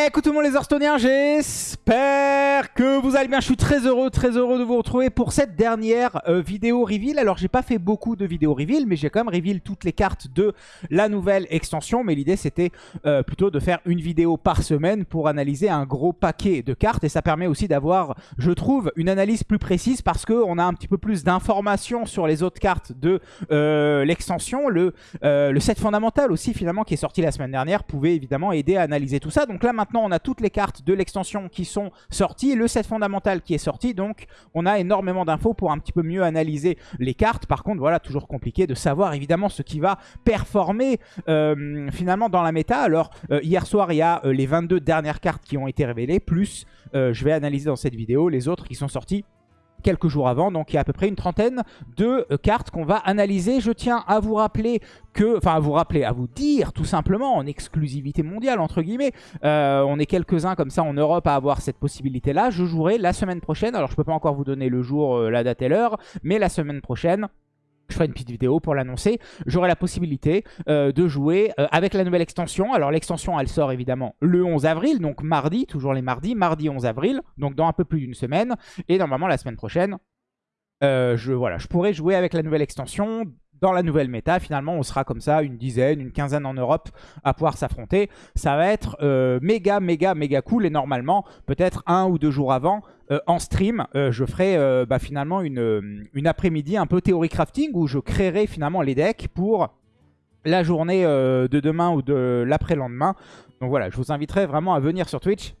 Écoute tout le monde les Hearthstone'iens, j'espère que vous allez bien. Je suis très heureux, très heureux de vous retrouver pour cette dernière euh, vidéo reveal. Alors j'ai pas fait beaucoup de vidéos reveal, mais j'ai quand même reveal toutes les cartes de la nouvelle extension. Mais l'idée c'était euh, plutôt de faire une vidéo par semaine pour analyser un gros paquet de cartes. Et ça permet aussi d'avoir, je trouve, une analyse plus précise parce qu'on a un petit peu plus d'informations sur les autres cartes de euh, l'extension. Le, le set fondamental aussi finalement qui est sorti la semaine dernière pouvait évidemment aider à analyser tout ça. Donc là maintenant maintenant, on a toutes les cartes de l'extension qui sont sorties, le set fondamental qui est sorti, donc on a énormément d'infos pour un petit peu mieux analyser les cartes. Par contre, voilà, toujours compliqué de savoir évidemment ce qui va performer euh, finalement dans la méta. Alors, euh, hier soir, il y a euh, les 22 dernières cartes qui ont été révélées, plus je vais analyser dans cette vidéo les autres qui sont sorties quelques jours avant. Donc il y a à peu près une trentaine de euh, cartes qu'on va analyser. Je tiens à vous rappeler que, enfin à vous rappeler, à vous dire tout simplement en exclusivité mondiale entre guillemets, euh, on est quelques-uns comme ça en Europe à avoir cette possibilité là. Je jouerai la semaine prochaine, alors je peux pas encore vous donner le jour, euh, la date et l'heure, mais la semaine prochaine je ferai une petite vidéo pour l'annoncer. J'aurai la possibilité euh, de jouer euh, avec la nouvelle extension. Alors l'extension, elle sort évidemment le 11 avril, donc mardi, toujours les mardis, mardi 11 avril, donc dans un peu plus d'une semaine. Et normalement, la semaine prochaine, euh, je, voilà, je pourrai jouer avec la nouvelle extension dans la nouvelle méta, finalement, on sera comme ça une dizaine, une quinzaine en Europe à pouvoir s'affronter. Ça va être euh, méga, méga, méga cool. Et normalement, peut-être un ou deux jours avant, euh, en stream, euh, je ferai bah, finalement une, une après-midi un peu théorie crafting où je créerai finalement les decks pour la journée de demain ou de l'après-lendemain. Donc voilà, je vous inviterai vraiment à venir sur Twitch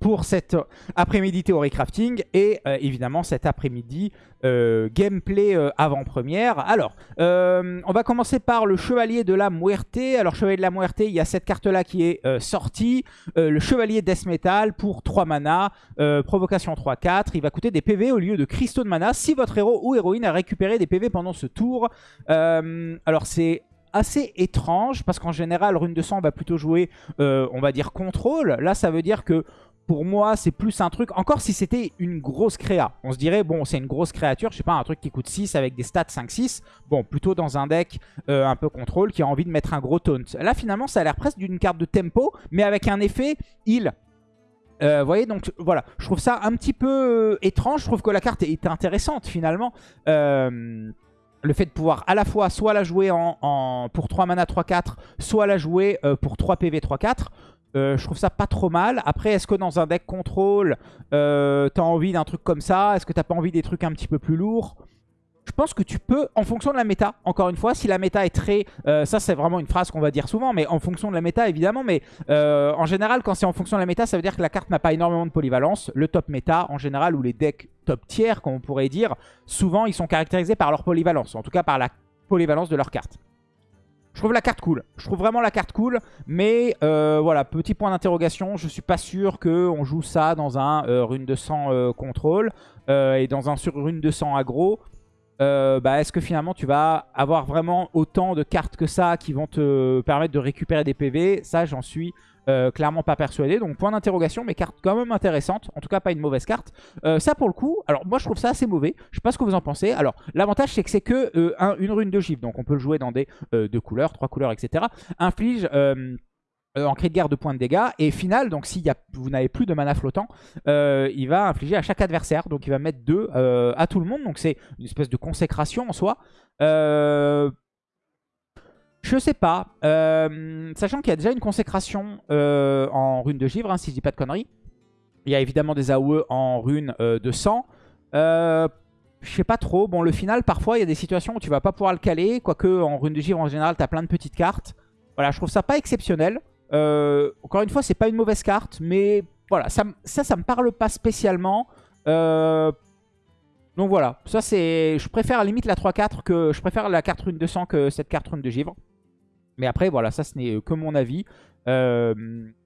pour cet après-midi théorie crafting et euh, évidemment cet après-midi euh, gameplay euh, avant-première. Alors, on va commencer par le Chevalier de la Muerte. Alors, Chevalier de la Muerte, il y a cette carte-là qui est sortie. le Chevalier Death Metal pour 3 mana, provocation 3-4. Il va coûter des PV au lieu de cristaux de mana si votre héros ou héroïne a récupéré des PV pendant ce tour. alors, c'est assez étrange parce qu'en général rune de sang va plutôt jouer on va dire contrôle là ça veut dire que pour moi, c'est plus un truc... Encore si c'était une grosse créa. On se dirait, bon, c'est une grosse créature. Je sais pas, un truc qui coûte 6 avec des stats 5-6. Bon, plutôt dans un deck euh, un peu contrôle qui a envie de mettre un gros taunt. Là, finalement, ça a l'air presque d'une carte de tempo, mais avec un effet heal. Euh, vous voyez, donc voilà, je trouve ça un petit peu euh, étrange. Je trouve que la carte est intéressante finalement. le fait de pouvoir à la fois soit la jouer pour 3 mana 3-4, soit la jouer pour 3 PV 3-4. Euh, je trouve ça pas trop mal. Après, est-ce que dans un deck contrôle, euh, t'as envie d'un truc comme ça? Est-ce que t'as pas envie des trucs un petit peu plus lourds? Je pense que tu peux, en fonction de la méta, encore une fois, si la méta est très... Euh, ça, c'est vraiment une phrase qu'on va dire souvent, mais en fonction de la méta, évidemment. Mais en général, quand c'est en fonction de la méta, ça veut dire que la carte n'a pas énormément de polyvalence. Le top méta, en général, ou les decks top tiers, comme on pourrait dire, souvent, ils sont caractérisés par leur polyvalence. En tout cas, par la polyvalence de leur carte. Je trouve la carte cool. Je trouve vraiment la carte cool. Mais euh, voilà, petit point d'interrogation. Je suis pas sûr qu'on joue ça dans un euh, rune de sang euh, contrôle et dans un sur rune de sang aggro. bah, Est-ce que finalement tu vas avoir vraiment autant de cartes que ça qui vont te permettre de récupérer des PV Ça, j'en suis euh, clairement pas persuadé. Donc point d'interrogation, mais carte quand même intéressante. En tout cas, pas une mauvaise carte. Euh, ça, pour le coup, alors moi, je trouve ça assez mauvais. Je sais pas ce que vous en pensez. Alors, l'avantage, c'est que c'est que euh, une rune de gifle. Donc, on peut le jouer dans des deux couleurs, trois couleurs, etc. Inflige... en cri de guerre de points de dégâts. Et final, donc si vous n'avez plus de mana flottant, il va infliger à chaque adversaire. Donc il va mettre deux à tout le monde. Donc c'est une espèce de consécration en soi. Je sais pas. Euh, sachant qu'il y a déjà une consécration euh, en rune de givre, hein, si je dis pas de conneries. Il y a évidemment des AOE en rune euh, de sang. je sais pas trop. Bon, le final, parfois, il y a des situations où tu vas pas pouvoir le caler. Quoique, en rune de givre, en général, tu as plein de petites cartes. Voilà, je trouve ça pas exceptionnel. Encore une fois, c'est pas une mauvaise carte. Mais voilà, ça, ça, ça me parle pas spécialement. donc voilà, ça c'est... Je préfère à limite la 3-4 que... Je préfère la carte rune de sang que cette carte rune de givre. Mais après, voilà, ça ce n'est que mon avis. Euh,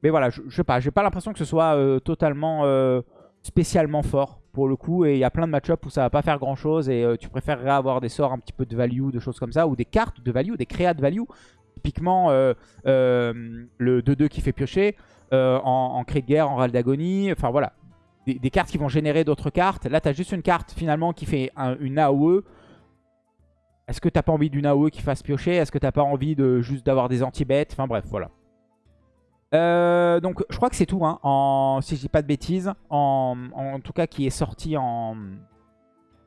mais voilà, je, je sais pas, j'ai pas l'impression que ce soit euh, totalement euh, spécialement fort pour le coup. Et il y a plein de match-up où ça va pas faire grand chose et tu préférerais avoir des sorts un petit peu de value, de choses comme ça, ou des cartes de value, des créas de value. Typiquement, le 2-2 qui fait piocher, en, en cri de guerre, en râle d'agonie, enfin voilà. Des, cartes qui vont générer d'autres cartes. Là, tu as juste une carte finalement qui fait une AOE est-ce que t'as pas envie d'une AOE qui fasse piocher? Est-ce que t'as pas envie de juste d'avoir des anti-bêtes? Enfin bref, voilà. Euh, donc je crois que c'est tout, hein, si je dis pas de bêtises. En, en, tout cas qui est sorti en...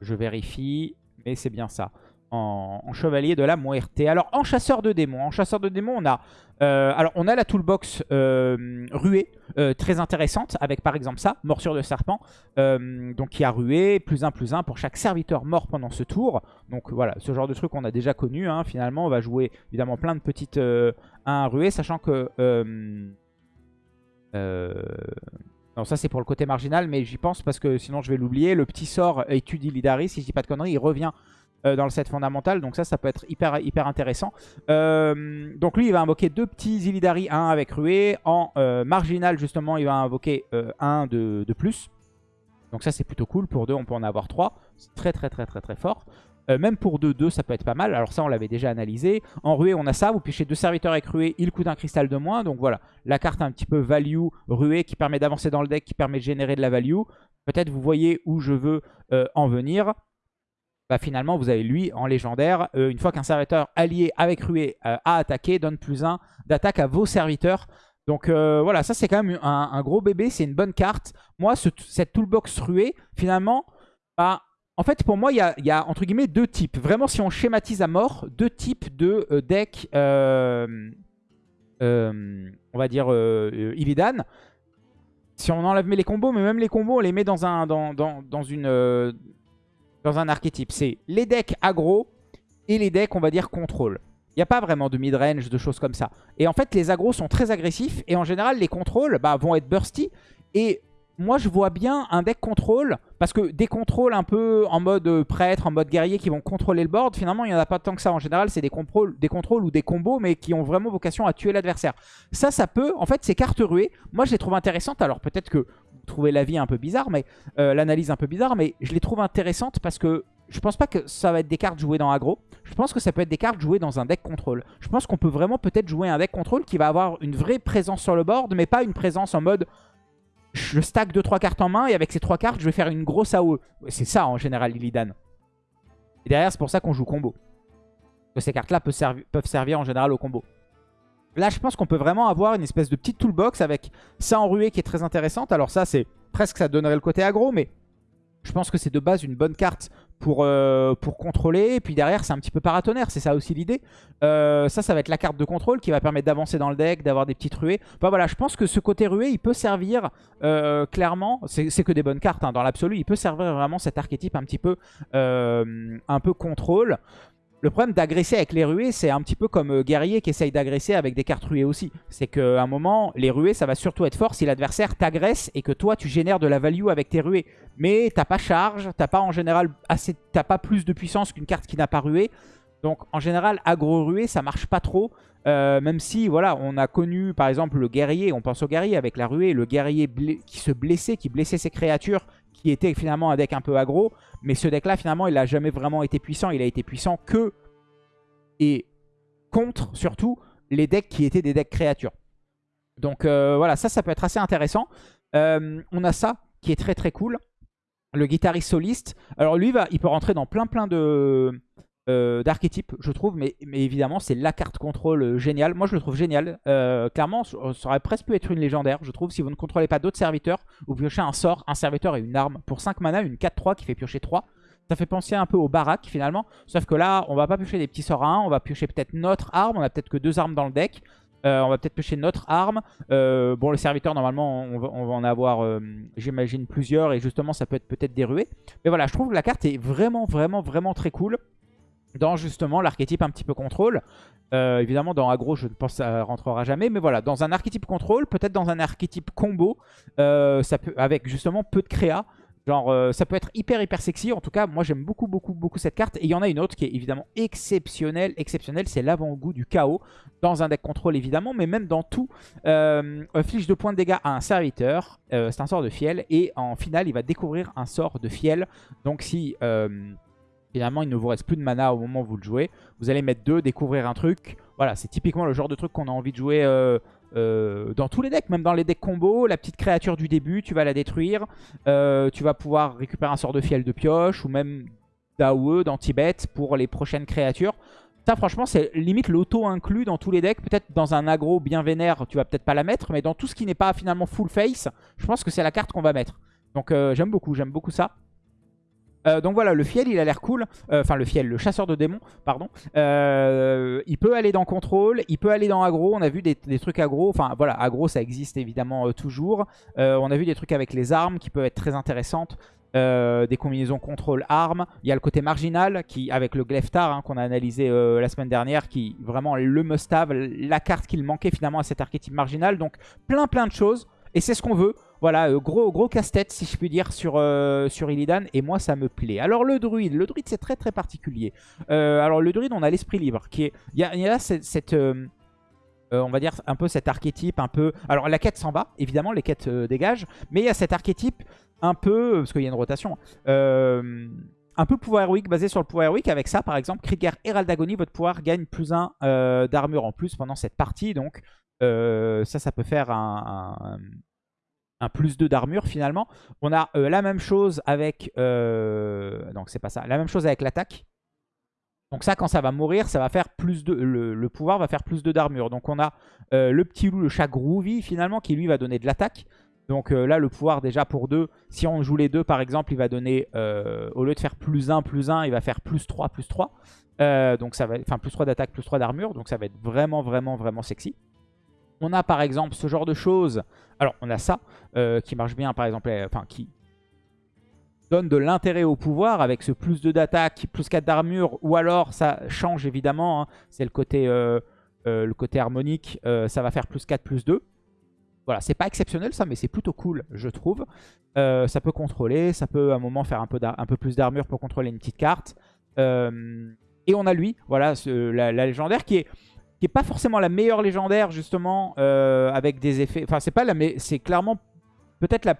Je vérifie, mais c'est bien ça. En, chevalier de la Muerte. Alors en chasseur de démons, en chasseur de démons on a euh, alors on a la toolbox euh, ruée euh, très intéressante avec par exemple ça, morsure de serpent donc qui a rué plus un plus un pour chaque serviteur mort pendant ce tour. Donc voilà ce genre de truc on a déjà connu hein. finalement on va jouer évidemment plein de petites 1 ruée sachant que non, ça c'est pour le côté marginal, mais j'y pense parce que sinon je vais l'oublier. Le petit sort étudie Lidari, si je dis pas de conneries, il revient dans le set fondamental. Donc ça, ça peut être hyper, hyper intéressant. Euh, donc lui, il va invoquer deux petits Illidari, un avec Ruée. En euh, marginal, justement, il va invoquer un de, plus. Donc ça, c'est plutôt cool. Pour deux, on peut en avoir trois. C'est très, très, très, très, très fort. même pour deux, deux, ça peut être pas mal. Alors ça, on l'avait déjà analysé. En ruée, on a ça. Vous pichez deux serviteurs avec ruée, il coûte un cristal de moins. Donc voilà, la carte un petit peu value ruée qui permet d'avancer dans le deck, qui permet de générer de la value. Peut-être vous voyez où je veux en venir bah finalement vous avez lui en légendaire. Euh, une fois qu'un serviteur allié avec Rué euh, a attaqué, donne plus 1 d'attaque à vos serviteurs. Donc euh, voilà, ça c'est quand même un, gros bébé, c'est une bonne carte. Moi, cette toolbox Rué, finalement, bah, en fait pour moi il y a, entre guillemets deux types. Vraiment si on schématise à mort, deux types de deck, on va dire Illidan. Si on enlève les combos, mais même les combos on les met dans, un, dans, dans, dans une dans un archétype. C'est les decks aggro et les decks, on va dire, contrôle. Il n'y a pas vraiment de mid-range, de choses comme ça. Et en fait, les agros sont très agressifs. Et en général, les contrôles bah, vont être bursty. Et moi, je vois bien un deck contrôle. Parce que des contrôles un peu en mode prêtre, en mode guerrier, qui vont contrôler le board, finalement, il n'y en a pas tant que ça. En général, c'est des, contrôles, des contrôles ou des combos, mais qui ont vraiment vocation à tuer l'adversaire. Ça, ça peut... En fait, ces cartes ruées, moi, je les trouve intéressantes. Alors, peut-être que trouver l'avis un peu bizarre, mais euh, l'analyse un peu bizarre, mais je les trouve intéressantes parce que je pense pas que ça va être des cartes jouées dans aggro. Je pense que ça peut être des cartes jouées dans un deck contrôle. Je pense qu'on peut vraiment peut-être jouer un deck contrôle qui va avoir une vraie présence sur le board, mais pas une présence en mode je stack 2-3 cartes en main et avec ces 3 cartes, je vais faire une grosse AOE. C'est ça en général Illidan. Et derrière, c'est pour ça qu'on joue combo. Ces cartes-là peuvent servir en général au combo. Là, je pense qu'on peut vraiment avoir une espèce de petite toolbox avec ça en ruée qui est très intéressante. Alors ça, c'est presque ça donnerait le côté aggro, mais je pense que c'est de base une bonne carte pour, euh, pour contrôler. Et puis derrière, c'est un petit peu paratonnerre, c'est ça aussi l'idée. Euh, ça, ça va être la carte de contrôle qui va permettre d'avancer dans le deck, d'avoir des petites ruées. Enfin voilà, je pense que ce côté ruée, il peut servir euh, clairement, c'est que des bonnes cartes hein, dans l'absolu, il peut servir vraiment cet archétype un petit peu, un peu contrôle. Le problème d'agresser avec les ruées, c'est un petit peu comme euh, guerrier qui essaye d'agresser avec des cartes ruées aussi. C'est qu'à un moment, les ruées, ça va surtout être fort si l'adversaire t'agresse et que toi, tu génères de la value avec tes ruées. Mais t'as pas charge, t'as pas en général assez, t'as pas plus de puissance qu'une carte qui n'a pas ruée. Donc en général, aggro-ruée, ça marche pas trop. Euh, même si, voilà, on a connu par exemple le guerrier, on pense au guerrier avec la ruée, le guerrier qui se blessait, qui blessait ses créatures, qui était finalement un deck un peu aggro. Mais ce deck-là, finalement, il n'a jamais vraiment été puissant. Il a été puissant que et contre, surtout, les decks qui étaient des decks créatures. Donc euh, voilà, ça, ça peut être assez intéressant. Euh, on a ça qui est très très cool. Le guitariste soliste. Alors lui, va, il peut rentrer dans plein plein de euh, d'archétypes, je trouve. Mais, mais évidemment, c'est la carte contrôle géniale. Moi, je le trouve génial. clairement, ça aurait presque pu être une légendaire, je trouve. Si vous ne contrôlez pas d'autres serviteurs, vous piochez un sort, un serviteur et une arme. Pour 5 mana, une 4-3 qui fait piocher 3. Ça fait penser un peu au baraque finalement. Sauf que là, on va pas piocher des petits sorts à 1. On va piocher peut-être notre arme. On a peut-être que deux armes dans le deck. Euh, on va peut-être piocher notre arme. Euh, bon, le serviteur, normalement, on va, en avoir, euh, j'imagine, plusieurs. Et justement, ça peut être peut-être des ruées. Mais voilà, je trouve que la carte est vraiment, vraiment, vraiment très cool. Dans justement l'archétype un petit peu contrôle. évidemment, dans aggro, je ne pense que ça rentrera jamais. Mais voilà, dans un archétype contrôle, peut-être dans un archétype combo, ça peut, avec justement peu de créa. Genre, euh, ça peut être hyper hyper sexy. En tout cas, moi j'aime beaucoup beaucoup beaucoup cette carte. Et il y en a une autre qui est évidemment exceptionnelle. Exceptionnelle, c'est l'avant-goût du chaos. Dans un deck contrôle évidemment, mais même dans tout. Euh, de points de dégâts à un serviteur. Euh, c'est un sort de fiel. Et en finale, il va découvrir un sort de fiel. Donc si... Euh, finalement, il ne vous reste plus de mana au moment où vous le jouez. Vous allez mettre 2, découvrir un truc. Voilà, c'est typiquement le genre de truc qu'on a envie de jouer euh, dans tous les decks, même dans les decks combo, la petite créature du début, tu vas la détruire. Euh, tu vas pouvoir récupérer un sort de fiel de pioche ou même d'AOE, d'anti-bet pour les prochaines créatures. Ça, franchement, c'est limite l'auto inclus dans tous les decks. Peut-être dans un aggro bien vénère, tu vas peut-être pas la mettre. Mais dans tout ce qui n'est pas finalement full face, je pense que c'est la carte qu'on va mettre. Donc euh, j'aime beaucoup, j'aime beaucoup ça. Euh, donc voilà, le fiel, il a l'air cool. Euh, enfin, le fiel, le chasseur de démons, pardon. il peut aller dans contrôle, il peut aller dans aggro. On a vu des, trucs aggro. Enfin, voilà, aggro, ça existe évidemment toujours. on a vu des trucs avec les armes qui peuvent être très intéressantes. des combinaisons contrôle armes. Il y a le côté marginal qui, avec le Gleftar hein, qu'on a analysé la semaine dernière, qui vraiment le must-have, la carte qu'il manquait finalement à cet archétype marginal. Donc plein plein de choses. Et c'est ce qu'on veut. Voilà, euh, gros, gros casse-tête, si je puis dire, sur, euh, sur Illidan. Et moi, ça me plaît. Alors, le druide. Le druide, c'est très, très particulier. Euh, alors, le druide, on a l'esprit libre. qui est Il y a, là cette... on va dire un peu cet archétype, un peu... Alors, la quête s'en va, évidemment, les quêtes dégagent. Mais il y a cet archétype un peu... Parce qu'il y a une rotation. un peu pouvoir héroïque, basé sur le pouvoir héroïque. Avec ça, par exemple, Krieger Herald d'Agonie, votre pouvoir gagne plus 1 d'armure en plus pendant cette partie. Donc, ça, ça peut faire un un plus 2 d'armure finalement. On a euh, la même chose avec... Euh, donc c'est pas ça. La même chose avec l'attaque. Donc ça, quand ça va mourir, ça va faire plus de... Le, pouvoir va faire plus 2 d'armure. Donc on a euh, le petit loup, le chat groovy finalement, qui lui va donner de l'attaque. Donc là, le pouvoir déjà pour 2, si on joue les deux par exemple, il va donner, au lieu de faire plus 1, plus 1, il va faire plus 3, plus 3. donc ça va, enfin plus 3 d'attaque, plus 3 d'armure. Donc ça va être vraiment, vraiment, vraiment sexy. On a par exemple ce genre de choses. Alors on a ça euh, qui marche bien par exemple, euh, enfin qui donne de l'intérêt au pouvoir avec ce plus 2 d'attaque, plus 4 d'armure. Ou alors ça change évidemment, hein. c'est le côté... Euh, harmonique, ça va faire plus 4, plus 2. Voilà, c'est pas exceptionnel ça, mais c'est plutôt cool, je trouve. ça peut contrôler, ça peut à un moment faire un peu, un peu plus d'armure pour contrôler une petite carte. et on a lui, voilà, la, légendaire qui est qui est pas forcément la meilleure légendaire justement euh, avec des effets. Enfin c'est pas la mais c'est clairement peut-être la.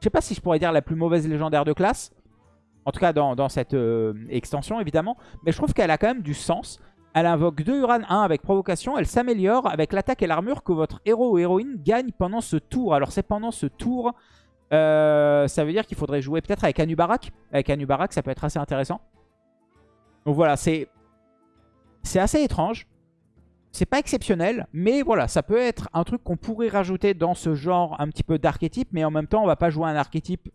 Je sais pas si je pourrais dire la plus mauvaise légendaire de classe. En tout cas dans, cette euh, extension évidemment. Mais je trouve qu'elle a quand même du sens. Elle invoque 2 Uran 1 avec provocation. Elle s'améliore avec l'attaque et l'armure que votre héros ou héroïne gagne pendant ce tour. Alors c'est pendant ce tour. Euh, ça veut dire qu'il faudrait jouer peut-être avec Anubarak. Avec Anubarak ça peut être assez intéressant. Donc voilà c'est... C'est assez étrange. C'est pas exceptionnel, mais voilà, ça peut être un truc qu'on pourrait rajouter dans ce genre un petit peu d'archétype, mais en même temps, on va pas jouer un archétype,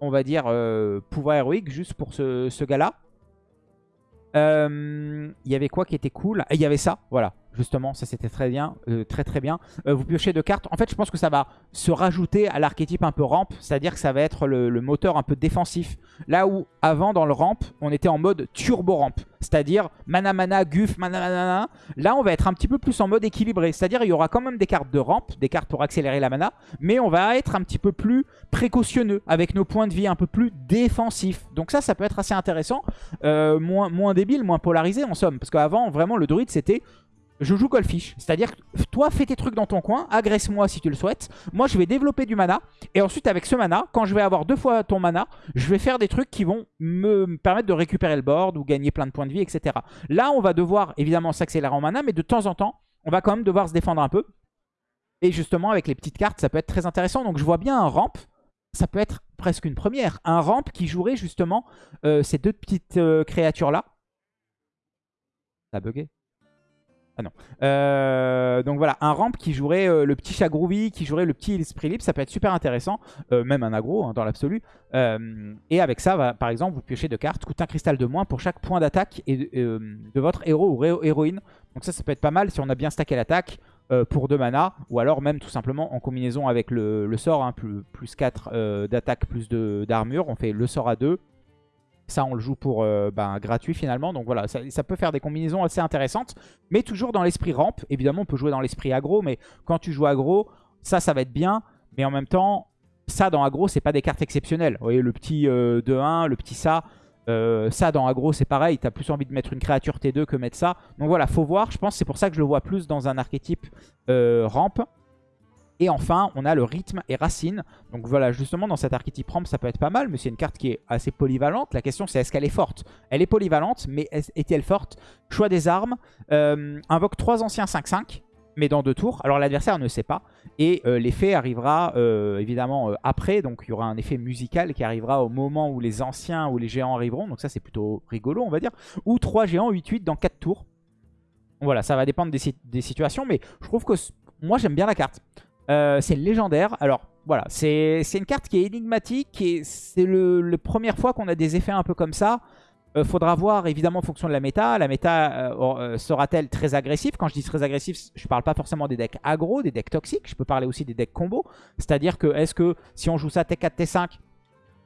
on va dire, euh, pouvoir héroïque, juste pour ce, gars-là. Euh, il y avait quoi qui était cool? Il y avait ça, voilà. Justement, ça c'était très bien, euh, très très bien. Euh, vous piochez deux cartes. En fait, je pense que ça va se rajouter à l'archétype un peu ramp, c'est-à-dire que ça va être le, moteur un peu défensif. Là où avant dans le ramp, on était en mode turbo ramp, c'est-à-dire mana mana, guf, mana mana. Là, on va être un petit peu plus en mode équilibré, c'est-à-dire il y aura quand même des cartes de ramp, des cartes pour accélérer la mana, mais on va être un petit peu plus précautionneux avec nos points de vie un peu plus défensifs. Donc ça, ça peut être assez intéressant, euh, moins, moins débile, moins polarisé en somme, parce qu'avant, vraiment, le druide c'était je joue Goldfish. C'est-à-dire toi, fais tes trucs dans ton coin, agresse-moi si tu le souhaites. Moi, je vais développer du mana. Et ensuite, avec ce mana, quand je vais avoir deux fois ton mana, je vais faire des trucs qui vont me permettre de récupérer le board ou gagner plein de points de vie, etc. Là, on va devoir évidemment s'accélérer en mana, mais de temps en temps, on va quand même devoir se défendre un peu. Et justement, avec les petites cartes, ça peut être très intéressant. Donc, je vois bien un ramp. Ça peut être presque une première. Un ramp qui jouerait justement euh, ces deux petites euh, créatures-là. Ça a bugué ah non. Euh, donc voilà, un ramp qui jouerait euh, le petit chat qui jouerait le petit esprit libre, ça peut être super intéressant. Euh, même un aggro hein, dans l'absolu. et avec ça, par exemple, vous piochez deux cartes, coûte un cristal de moins pour chaque point d'attaque de votre héros ou héroïne. Donc ça, ça peut être pas mal si on a bien stacké l'attaque pour 2 mana. Ou alors même tout simplement en combinaison avec le, sort, hein, plus, plus 4 d'attaque, plus d'armure. On fait le sort à 2 ça, on le joue pour euh, ben, gratuit finalement. Donc voilà, ça, peut faire des combinaisons assez intéressantes. Mais toujours dans l'esprit ramp. Évidemment, on peut jouer dans l'esprit aggro. Mais quand tu joues aggro, ça, ça va être bien. Mais en même temps, ça dans aggro, c'est pas des cartes exceptionnelles. Vous voyez, le petit 2-1, euh, le petit ça. Euh, ça dans aggro c'est pareil, tu as plus envie de mettre une créature T2 que mettre ça. Donc voilà, faut voir, je pense c'est pour ça que je le vois plus dans un archétype ramp. Et enfin, on a le rythme et racine. Donc voilà, justement, dans cet archétype ramp, ça peut être pas mal, mais c'est une carte qui est assez polyvalente. La question, c'est est-ce qu'elle est forte? Elle est polyvalente, mais est-elle forte? Choix des armes. Euh, invoque 3 anciens 5-5, mais dans deux tours. Alors l'adversaire ne sait pas. Et euh, l'effet arrivera euh, évidemment après. Donc il y aura un effet musical qui arrivera au moment où les anciens ou les géants arriveront. Donc ça, c'est plutôt rigolo, on va dire. Ou 3 géants 8-8 dans 4 tours. Voilà, ça va dépendre des, situations, mais je trouve que moi j'aime bien la carte. Euh, c'est légendaire. Alors voilà, c'est une carte qui est énigmatique et c'est la première fois qu'on a des effets un peu comme ça. Euh, faudra voir évidemment en fonction de la méta. La méta euh, sera-t-elle très agressive? Quand je dis très agressif, je parle pas forcément des decks aggro, des decks toxiques. Je peux parler aussi des decks combo. C'est-à-dire que est-ce que si on joue ça T4, T5,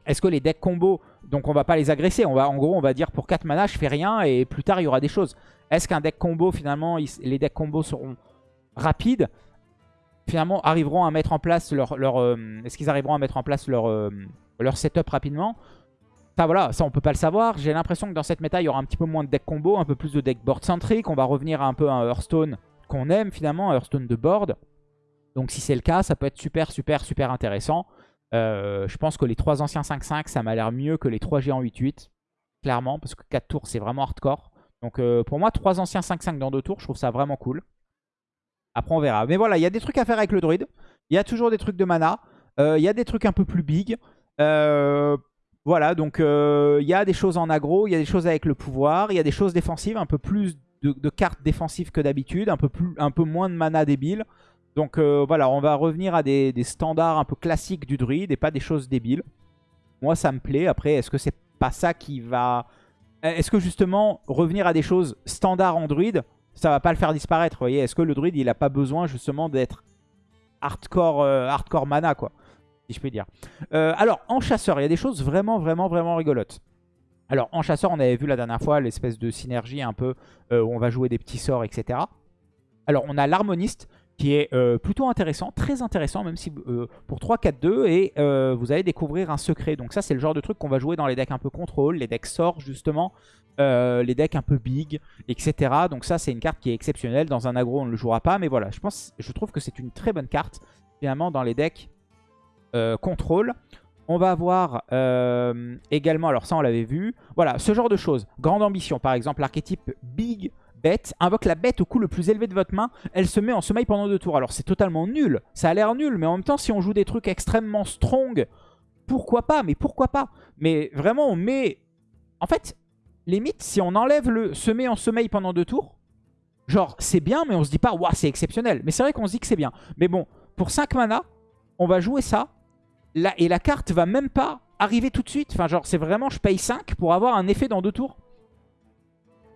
est-ce que les decks combo, donc on va pas les agresser on va, En gros, on va dire pour 4 mana, je fais rien et plus tard, il y aura des choses. Est-ce qu'un deck combo, finalement, les decks combo seront rapides? Finalement, arriveront à mettre en place leur... leur euh, Est-ce qu'ils arriveront à mettre en place leur, euh, leur setup rapidement? Ça, voilà, ça on peut pas le savoir. J'ai l'impression que dans cette méta, il y aura un petit peu moins de deck combo, un peu plus de deck board centrique. On va revenir un peu à un Hearthstone qu'on aime finalement, un Hearthstone de board. Donc si c'est le cas, ça peut être super, super, super intéressant. Euh, je pense que les 3 anciens 5-5, ça m'a l'air mieux que les 3 géants 8-8. Clairement, parce que 4 tours, c'est vraiment hardcore. Donc pour moi, 3 anciens 5-5 dans 2 tours, je trouve ça vraiment cool. Après, on verra. Mais voilà, il y a des trucs à faire avec le druide. Il y a toujours des trucs de mana. Euh, il y a des trucs un peu plus big. voilà, donc il y a des choses en aggro, il y a des choses avec le pouvoir, il y a des choses défensives, un peu plus de, cartes défensives que d'habitude, un, peu moins de mana débile. Donc euh, voilà, on va revenir à des, standards un peu classiques du druide et pas des choses débiles. Moi, ça me plaît. Après, est-ce que c'est pas ça qui va... Est-ce que justement, revenir à des choses standards en druide, ça va pas le faire disparaître, vous voyez Est-ce que le druide, il a pas besoin justement d'être hardcore, euh, hardcore mana, quoi Si je peux dire. Euh, alors, en chasseur, il y a des choses vraiment, vraiment, vraiment rigolotes. Alors, en chasseur, on avait vu la dernière fois l'espèce de synergie un peu où on va jouer des petits sorts, etc. Alors, on a l'harmoniste qui est euh, plutôt intéressant, très intéressant, même si euh, pour 3-4-2, et euh, vous allez découvrir un secret. Donc ça, c'est le genre de truc qu'on va jouer dans les decks un peu contrôle, les decks sorts justement, les decks un peu big, etc. Donc ça, c'est une carte qui est exceptionnelle. Dans un aggro, on ne le jouera pas, mais voilà, je, pense, je trouve que c'est une très bonne carte, finalement, dans les decks contrôle. On va avoir également, alors ça on l'avait vu, voilà, ce genre de choses. Grande ambition, par exemple, l'archétype big, bête, invoque la bête au coup le plus élevé de votre main, elle se met en sommeil pendant deux tours. Alors c'est totalement nul, ça a l'air nul, mais en même temps si on joue des trucs extrêmement strong, pourquoi pas, mais pourquoi pas? Mais vraiment on met... En fait, limite si on enlève le se met en sommeil pendant deux tours, genre c'est bien mais on se dit pas waouh c'est exceptionnel. Mais c'est vrai qu'on se dit que c'est bien. Mais bon, pour 5 mana, on va jouer ça, là, et la carte va même pas arriver tout de suite. Enfin genre c'est vraiment je paye 5 pour avoir un effet dans deux tours.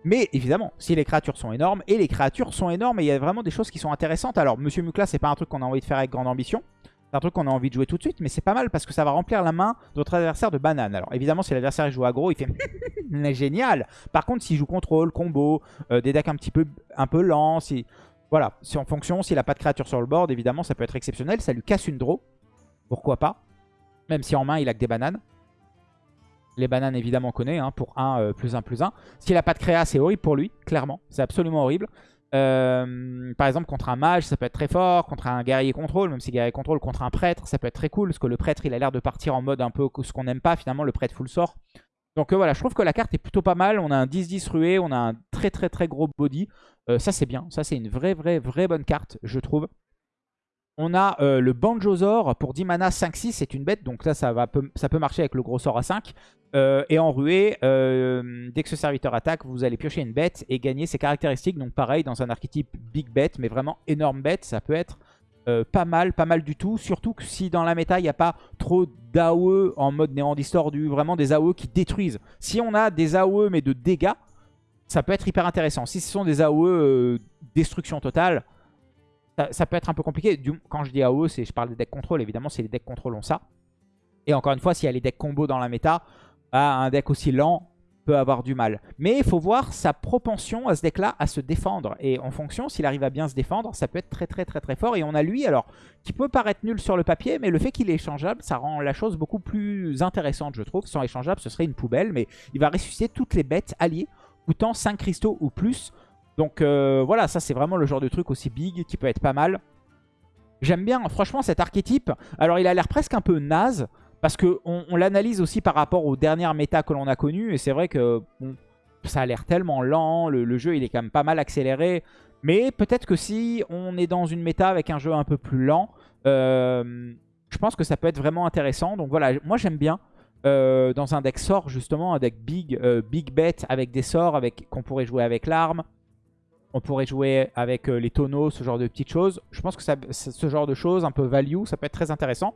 Mais évidemment, si les créatures sont énormes, et les créatures sont énormes, et il y a vraiment des choses qui sont intéressantes. Alors, Monsieur Mukla, c'est pas un truc qu'on a envie de faire avec grande ambition. C'est un truc qu'on a envie de jouer tout de suite, mais c'est pas mal parce que ça va remplir la main de votre adversaire de banane. Alors évidemment, si l'adversaire joue aggro, il fait génial. Par contre, s'il joue contrôle, combo, euh, des decks un petit peu, un peu lents, si... voilà, si en fonction, s'il a pas de créature sur le board, évidemment, ça peut être exceptionnel. Ça lui casse une draw, pourquoi pas? Même si en main, il a que des bananes. Les bananes, évidemment, on connaît, hein, pour 1 euh, plus 1 plus 1. S'il n'a pas de créa, c'est horrible pour lui, clairement. C'est absolument horrible. Euh, par exemple, contre un mage, ça peut être très fort. Contre un guerrier contrôle, même si guerrier contrôle, contre un prêtre, ça peut être très cool. Parce que le prêtre, il a l'air de partir en mode un peu ce qu'on n'aime pas, finalement, le prêtre full sort. Donc euh, voilà, je trouve que la carte est plutôt pas mal. On a un 10-10 rué, on a un très très très gros body. ça, c'est bien. Ça, c'est une vraie, vraie, vraie bonne carte, je trouve. On a euh, le Banjozor pour 10 mana 5-6, c'est une bête, donc là ça, va, ça peut marcher avec le gros sort à 5. Euh, et en ruée, euh, dès que ce serviteur attaque, vous allez piocher une bête et gagner ses caractéristiques. Donc pareil, dans un archétype big bet, mais vraiment énorme bête, ça peut être pas mal, pas mal du tout. Surtout que si dans la méta, il n'y a pas trop d'AOE en mode néant distordu, vraiment des AOE qui détruisent. Si on a des AOE mais de dégâts, ça peut être hyper intéressant. Si ce sont des AOE destruction totale, ça, peut être un peu compliqué. quand je dis AOE, je parle des decks contrôle. Évidemment, si les decks contrôle ont ça. Et encore une fois, s'il y a les decks combo dans la méta, bah, un deck aussi lent peut avoir du mal. Mais il faut voir sa propension à ce deck-là à se défendre. Et en fonction, s'il arrive à bien se défendre, ça peut être très très très très fort. Et on a lui, alors, qui peut paraître nul sur le papier, mais le fait qu'il est échangeable, ça rend la chose beaucoup plus intéressante, je trouve. Sans échangeable, ce serait une poubelle, mais il va ressusciter toutes les bêtes alliées, coûtant 5 cristaux ou plus, donc euh, voilà, ça c'est vraiment le genre de truc aussi big qui peut être pas mal. J'aime bien franchement cet archétype. Alors il a l'air presque un peu naze parce qu'on on, l'analyse aussi par rapport aux dernières méta que l'on a connues. Et c'est vrai que ça a l'air tellement lent, le, jeu il est quand même pas mal accéléré. Mais peut-être que si on est dans une méta avec un jeu un peu plus lent, euh, je pense que ça peut être vraiment intéressant. Donc voilà, moi j'aime bien. Euh, dans un deck sort justement, un deck big, big bet avec des sorts qu'on pourrait jouer avec l'arme. On pourrait jouer avec les tonneaux, ce genre de petites choses. Je pense que ce genre de choses, un peu value, ça peut être très intéressant.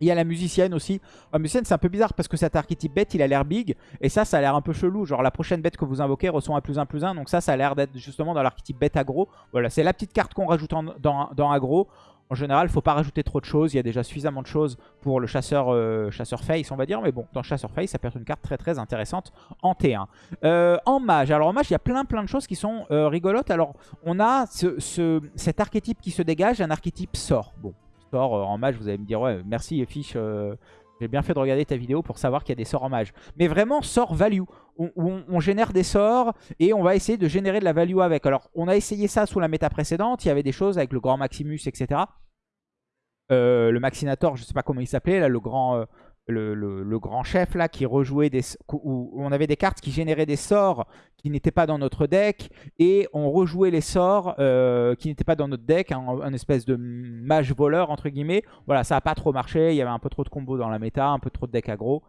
Il y a la musicienne aussi. La musicienne, c'est un peu bizarre parce que cet archétype bête, il a l'air big. Et ça, ça a l'air un peu chelou. Genre, la prochaine bête que vous invoquez reçoit un plus un plus un. Donc ça, ça a l'air d'être justement dans l'archétype bête aggro. Voilà, c'est la petite carte qu'on rajoute dans, dans aggro. En général, il faut pas rajouter trop de choses. Il y a déjà suffisamment de choses pour le chasseur, euh, chasseur face, on va dire. Mais bon, dans chasseur face, ça peut être une carte très très intéressante en T1. Euh, en mage, alors en mage, il y a plein plein de choses qui sont euh, rigolotes. Alors, on a ce, cet archétype qui se dégage, un archétype sort. Bon, sort en mage, vous allez me dire, ouais, merci Fiche, j'ai bien fait de regarder ta vidéo pour savoir qu'il y a des sorts en mage. Mais vraiment, sort value. Où on, génère des sorts et on va essayer de générer de la value avec. Alors, on a essayé ça sous la méta précédente. Il y avait des choses avec le grand Maximus, etc. Euh, le Maxinator, je sais pas comment il s'appelait, là, le grand, euh, le, grand chef là, qui rejouait des... Où on avait des cartes qui généraient des sorts qui n'étaient pas dans notre deck, et on rejouait les sorts euh, qui n'étaient pas dans notre deck, un, espèce de mage voleur, entre guillemets. Voilà, ça n'a pas trop marché, il y avait un peu trop de combos dans la méta, un peu trop de deck aggro.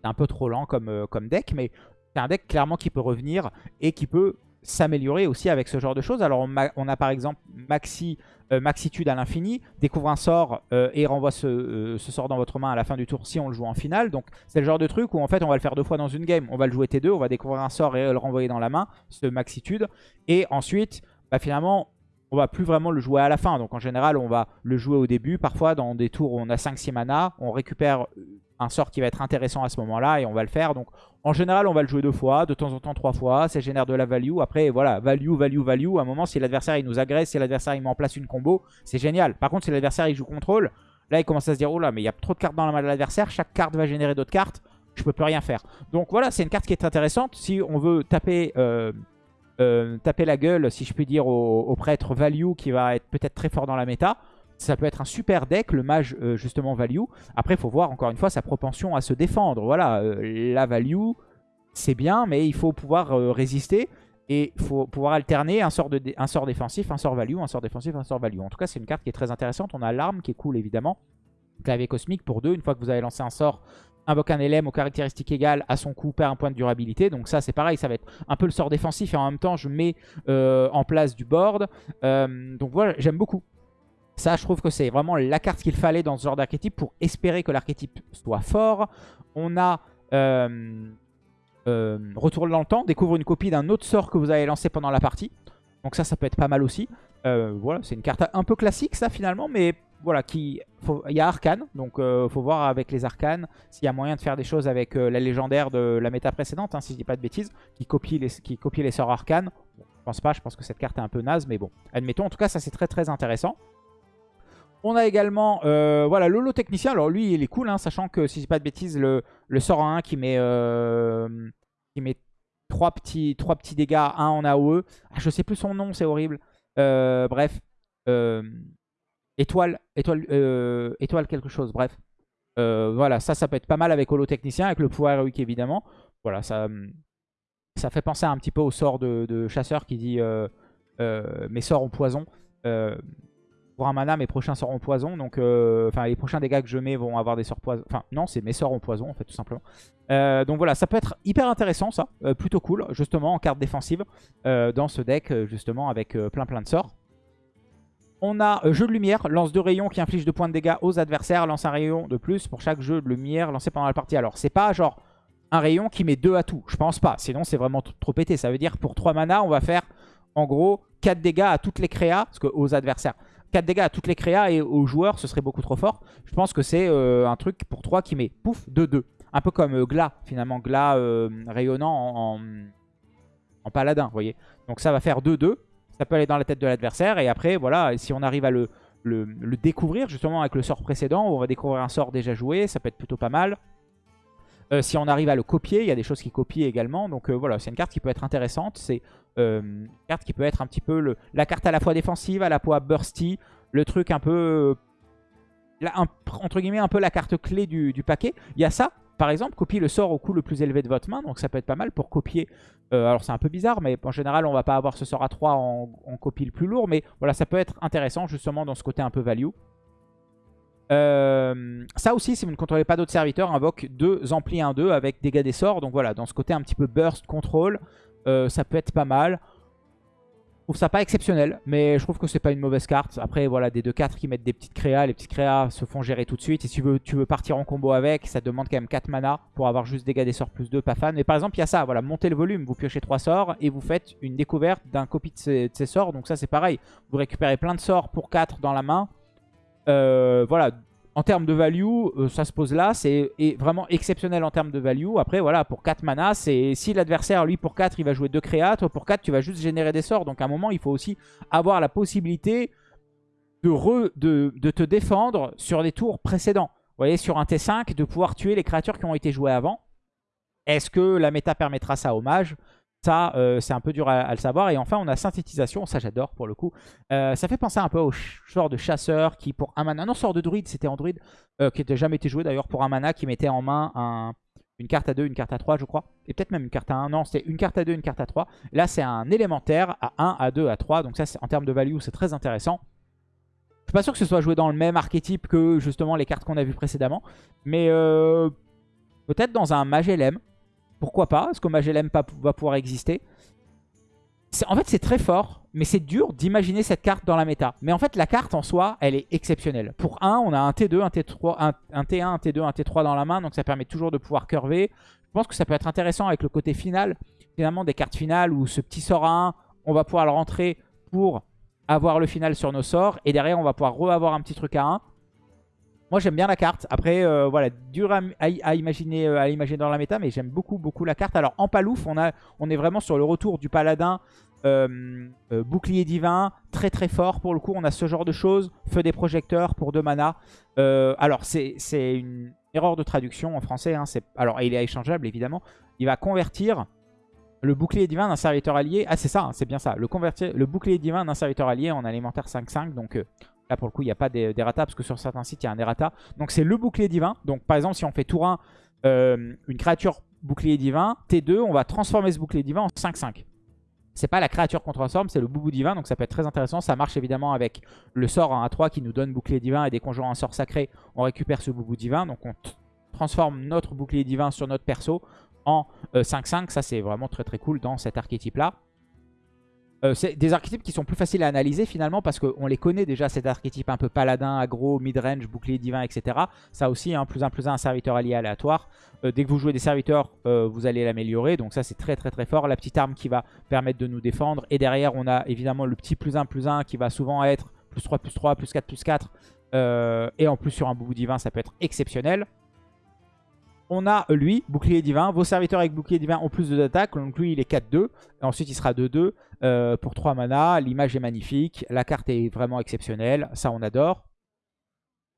C'est un peu trop lent comme, comme deck, mais c'est un deck clairement qui peut revenir et qui peut s'améliorer aussi avec ce genre de choses. Alors on a, par exemple Maxi, euh, Maxitude à l'infini, découvre un sort euh, et renvoie euh, ce, sort dans votre main à la fin du tour si on le joue en finale. Donc c'est le genre de truc où en fait on va le faire deux fois dans une game. On va le jouer T2, on va découvrir un sort et le renvoyer dans la main, ce Maxitude. Et ensuite, bah, finalement, on va plus vraiment le jouer à la fin. Donc en général, on va le jouer au début. Parfois, dans des tours où on a 5-6 mana, on récupère un sort qui va être intéressant à ce moment-là et on va le faire. Donc en général, on va le jouer deux fois, de temps en temps trois fois. Ça génère de la value. Après, voilà, value, value, value. À un moment, si l'adversaire nous agresse, si l'adversaire il met en place une combo, c'est génial. Par contre, si l'adversaire il joue contrôle, là il commence à se dire, oh là, mais il y a trop de cartes dans la main de l'adversaire. Chaque carte va générer d'autres cartes. Je peux plus rien faire. Donc voilà, c'est une carte qui est intéressante. Si on veut taper... Euh, euh, taper la gueule, si je puis dire, au, prêtre value qui va être peut-être très fort dans la méta. Ça peut être un super deck, le mage euh, justement value. Après, il faut voir encore une fois sa propension à se défendre. Voilà, euh, la value, c'est bien, mais il faut pouvoir résister. Et il faut pouvoir alterner un sort, de un sort défensif, un sort value, un sort défensif, un sort value. En tout cas, c'est une carte qui est très intéressante. On a l'arme qui est cool, évidemment. Clavier cosmique pour deux. Une fois que vous avez lancé un sort, invoque un LM aux caractéristiques égales à son coup, perd un point de durabilité. Donc ça, c'est pareil, ça va être un peu le sort défensif et en même temps, je mets euh, en place du board. Euh, donc voilà, j'aime beaucoup. Ça, je trouve que c'est vraiment la carte qu'il fallait dans ce genre d'archétype pour espérer que l'archétype soit fort. On a euh, Retourne dans le temps, découvre une copie d'un autre sort que vous avez lancé pendant la partie. Donc ça, ça peut être pas mal aussi. voilà, c'est une carte un peu classique ça finalement, mais voilà, qui, il y a Arcane, donc il euh, faut voir avec les Arcanes s'il y a moyen de faire des choses avec euh, la légendaire de la méta précédente, hein, si je dis pas de bêtises, qui copie les, qui copie les sorts Arcane. je pense pas, je pense que cette carte est un peu naze, mais bon, admettons. En tout cas, ça c'est très très intéressant. On a également euh, voilà, Lolo Technicien. Alors lui, il est cool, hein, sachant que si je dis pas de bêtises, le, le sort 1 qui met, qui met 3 petits, 3 petits dégâts, 1 en AOE. Ah, je sais plus son nom, c'est horrible. bref étoile, étoile, euh, étoile quelque chose, bref. Euh, voilà, ça, ça peut être pas mal avec Holotechnicien, avec le pouvoir héroïque évidemment. Voilà, ça, fait penser un petit peu au sort de, chasseur qui dit euh, mes sorts ont poison. Un mana, mes prochains sorts ont poison. Donc, enfin, les prochains dégâts que je mets vont avoir des sorts poison. Enfin, non, c'est mes sorts ont poison, en fait, tout simplement. donc voilà, ça peut être hyper intéressant, ça. plutôt cool, justement, en carte défensive. dans ce deck, justement, avec plein plein de sorts. On a euh, jeu de lumière, lance deux rayons qui inflige deux points de dégâts aux adversaires, lance un rayon de plus pour chaque jeu de lumière lancé pendant la partie. Alors c'est pas genre un rayon qui met deux à tout, je pense pas, sinon c'est vraiment trop pété. Ça veut dire pour 3 mana on va faire en gros 4 dégâts à toutes les créas, parce que aux adversaires. 4 dégâts à toutes les créas et aux joueurs ce serait beaucoup trop fort. Je pense que c'est euh, un truc pour 3 qui met pouf 2-2. Un peu comme euh, Gla finalement, Gla rayonnant en, en paladin, vous voyez. Donc ça va faire 2-2. Ça peut aller dans la tête de l'adversaire. Et après, voilà, si on arrive à le, le, découvrir, justement avec le sort précédent, où on va découvrir un sort déjà joué, ça peut être plutôt pas mal. Euh, si on arrive à le copier, il y a des choses qui copient également. Donc euh, voilà, c'est une carte qui peut être intéressante. C'est euh, une carte qui peut être un petit peu la carte à la fois défensive, à la fois bursty. Le truc un peu... entre guillemets, un peu la carte clé du, paquet. Il y a ça, par exemple, copier le sort au coût le plus élevé de votre main. Donc ça peut être pas mal pour copier. Alors c'est un peu bizarre, mais en général, on va pas avoir ce sort à 3 en, copie le plus lourd. Mais voilà, ça peut être intéressant justement dans ce côté un peu value. Euh, ça aussi, si vous ne contrôlez pas d'autres serviteurs, invoque deux amplis 1-2 avec dégâts des sorts. Donc voilà, dans ce côté un petit peu burst control, euh, ça peut être pas mal. trouve ça pas exceptionnel, mais je trouve que c'est pas une mauvaise carte. Après, voilà, des 2-4 qui mettent des petites créas, les petites créas se font gérer tout de suite. Et si tu veux, tu partir en combo avec, ça demande quand même 4 mana pour avoir juste dégâts des sorts plus 2, pas fan. Mais par exemple, il y a ça, voilà, montez le volume, vous piochez 3 sorts et vous faites une découverte d'un copie de ces, sorts. Donc ça, c'est pareil. Vous récupérez plein de sorts pour 4 dans la main. Euh, voilà, en termes de value, euh, ça se pose là. C'est vraiment exceptionnel en termes de value. Après, voilà, pour 4 mana, c'est si l'adversaire, lui, pour 4, il va jouer 2 créas, toi, pour 4, tu vas juste générer des sorts. Donc, à un moment, il faut aussi avoir la possibilité de, te défendre sur des tours précédents. Vous voyez, sur un T5, de pouvoir tuer les créatures qui ont été jouées avant. Est-ce que la méta permettra ça? Au mage ça, euh, c'est un peu dur à, le savoir. Et enfin, on a synthétisation. Ça, j'adore pour le coup. Euh, ça fait penser un peu au sort de chasseur qui, pour un mana... Non, sort de druide, c'était en druide. Euh, qui n'était jamais été joué d'ailleurs pour un mana qui mettait en main une carte à 2, une carte à 3, je crois. Et peut-être même une carte à 1. Non, c'était une carte à 2, une carte à 3. Là, c'est un élémentaire à 1, à 2, à 3. Donc ça, en termes de value, c'est très intéressant. Je suis pas sûr que ce soit joué dans le même archétype que justement les cartes qu'on a vues précédemment. Mais peut-être dans un mage LM. Pourquoi pas Est-ce que Magelem va pouvoir exister En fait, c'est très fort, mais c'est dur d'imaginer cette carte dans la méta. Mais en fait, la carte en soi, elle est exceptionnelle. Pour 1, on a un T2, un T3, un, T1, un T2, un T3 dans la main, donc ça permet toujours de pouvoir curver. Je pense que ça peut être intéressant avec le côté final, finalement, des cartes finales où ce petit sort à 1, on va pouvoir le rentrer pour avoir le final sur nos sorts. Et derrière, on va pouvoir re-avoir un petit truc à 1. Moi j'aime bien la carte. Après, euh, voilà, dur à, imaginer, euh, à dans la méta, mais j'aime beaucoup, beaucoup la carte. Alors en palouf, on, est vraiment sur le retour du paladin euh, bouclier divin, très très fort pour le coup. On a ce genre de choses. Feu des projecteurs pour 2 mana. alors c'est une erreur de traduction en français. Hein, alors il est échangeable évidemment. Il va convertir le bouclier divin d'un serviteur allié. Ah c'est ça, hein, c'est bien ça. Le, convertir, le bouclier divin d'un serviteur allié en alimentaire 5-5. Donc Là, pour le coup, il n'y a pas d'errata parce que sur certains sites, il y a un errata. Donc, c'est le bouclier divin. Donc, par exemple, si on fait tour 1, euh, une créature bouclier divin, T2, on va transformer ce bouclier divin en 5-5. C'est pas la créature qu'on transforme, c'est le boubou divin, donc ça peut être très intéressant. Ça marche évidemment avec le sort en A3 qui nous donne bouclier divin et qu'on joue un sort sacré, on récupère ce boubou divin. Donc on transforme notre bouclier divin sur notre perso en 5-5. Euh, ça c'est vraiment très très cool dans cet archétype là. Euh, c'est des archétypes qui sont plus faciles à analyser finalement parce qu'on les connaît déjà, cet archétype un peu paladin, aggro, midrange, bouclier divin, etc. Ça aussi, un hein, plus un plus un, un serviteur allié aléatoire. Euh, dès que vous jouez des serviteurs, euh, vous allez l'améliorer. Donc ça, c'est très très très fort. La petite arme qui va permettre de nous défendre. Et derrière, on a évidemment le petit plus 1 plus 1 qui va souvent être plus 3 plus 3, plus 4 plus 4. et en plus, sur un boubou divin, ça peut être exceptionnel on a lui, bouclier divin. Vos serviteurs avec bouclier divin ont plus d'attaque. Donc lui, il est 4-2. Ensuite, il sera 2-2 euh, pour 3 mana. L'image est magnifique. La carte est vraiment exceptionnelle. Ça, on adore.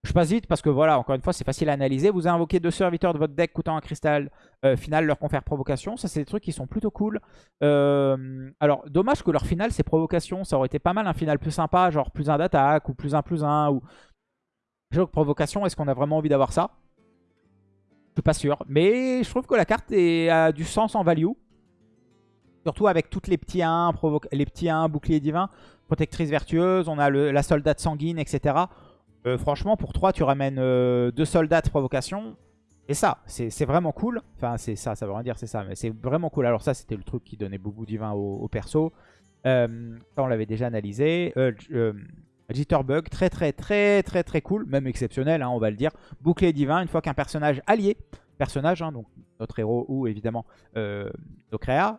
Je passe vite parce que voilà, encore une fois, c'est facile à analyser. Vous invoquez deux serviteurs de votre deck coûtant un cristal euh, final, leur confère provocation. Ça, c'est des trucs qui sont plutôt cool. Euh, alors, dommage que leur final, c'est provocation. Ça aurait été pas mal un final plus sympa, genre plus 1 d'attaque ou plus 1 plus 1. Ou... Jeu provocation, est-ce qu'on a vraiment envie d'avoir ça? Je suis pas sûr. Mais je trouve que la carte a du sens en value. Surtout avec toutes les petits 1, les petits 1, bouclier divin, protectrice vertueuse, on a la soldate sanguine, etc. Euh, franchement, pour 3, tu ramènes euh, deux soldats de provocation. Et ça, c'est vraiment cool. Enfin, c'est ça, ça veut rien dire, c'est ça. Mais c'est vraiment cool. Alors ça, c'était le truc qui donnait beaucoup divin au, perso. Euh, ça, on l'avait déjà analysé. Jitterbug, très très très très très cool, même exceptionnel, hein, on va le dire. Bouclier divin, une fois qu'un personnage allié, personnage, hein, donc notre héros ou évidemment euh,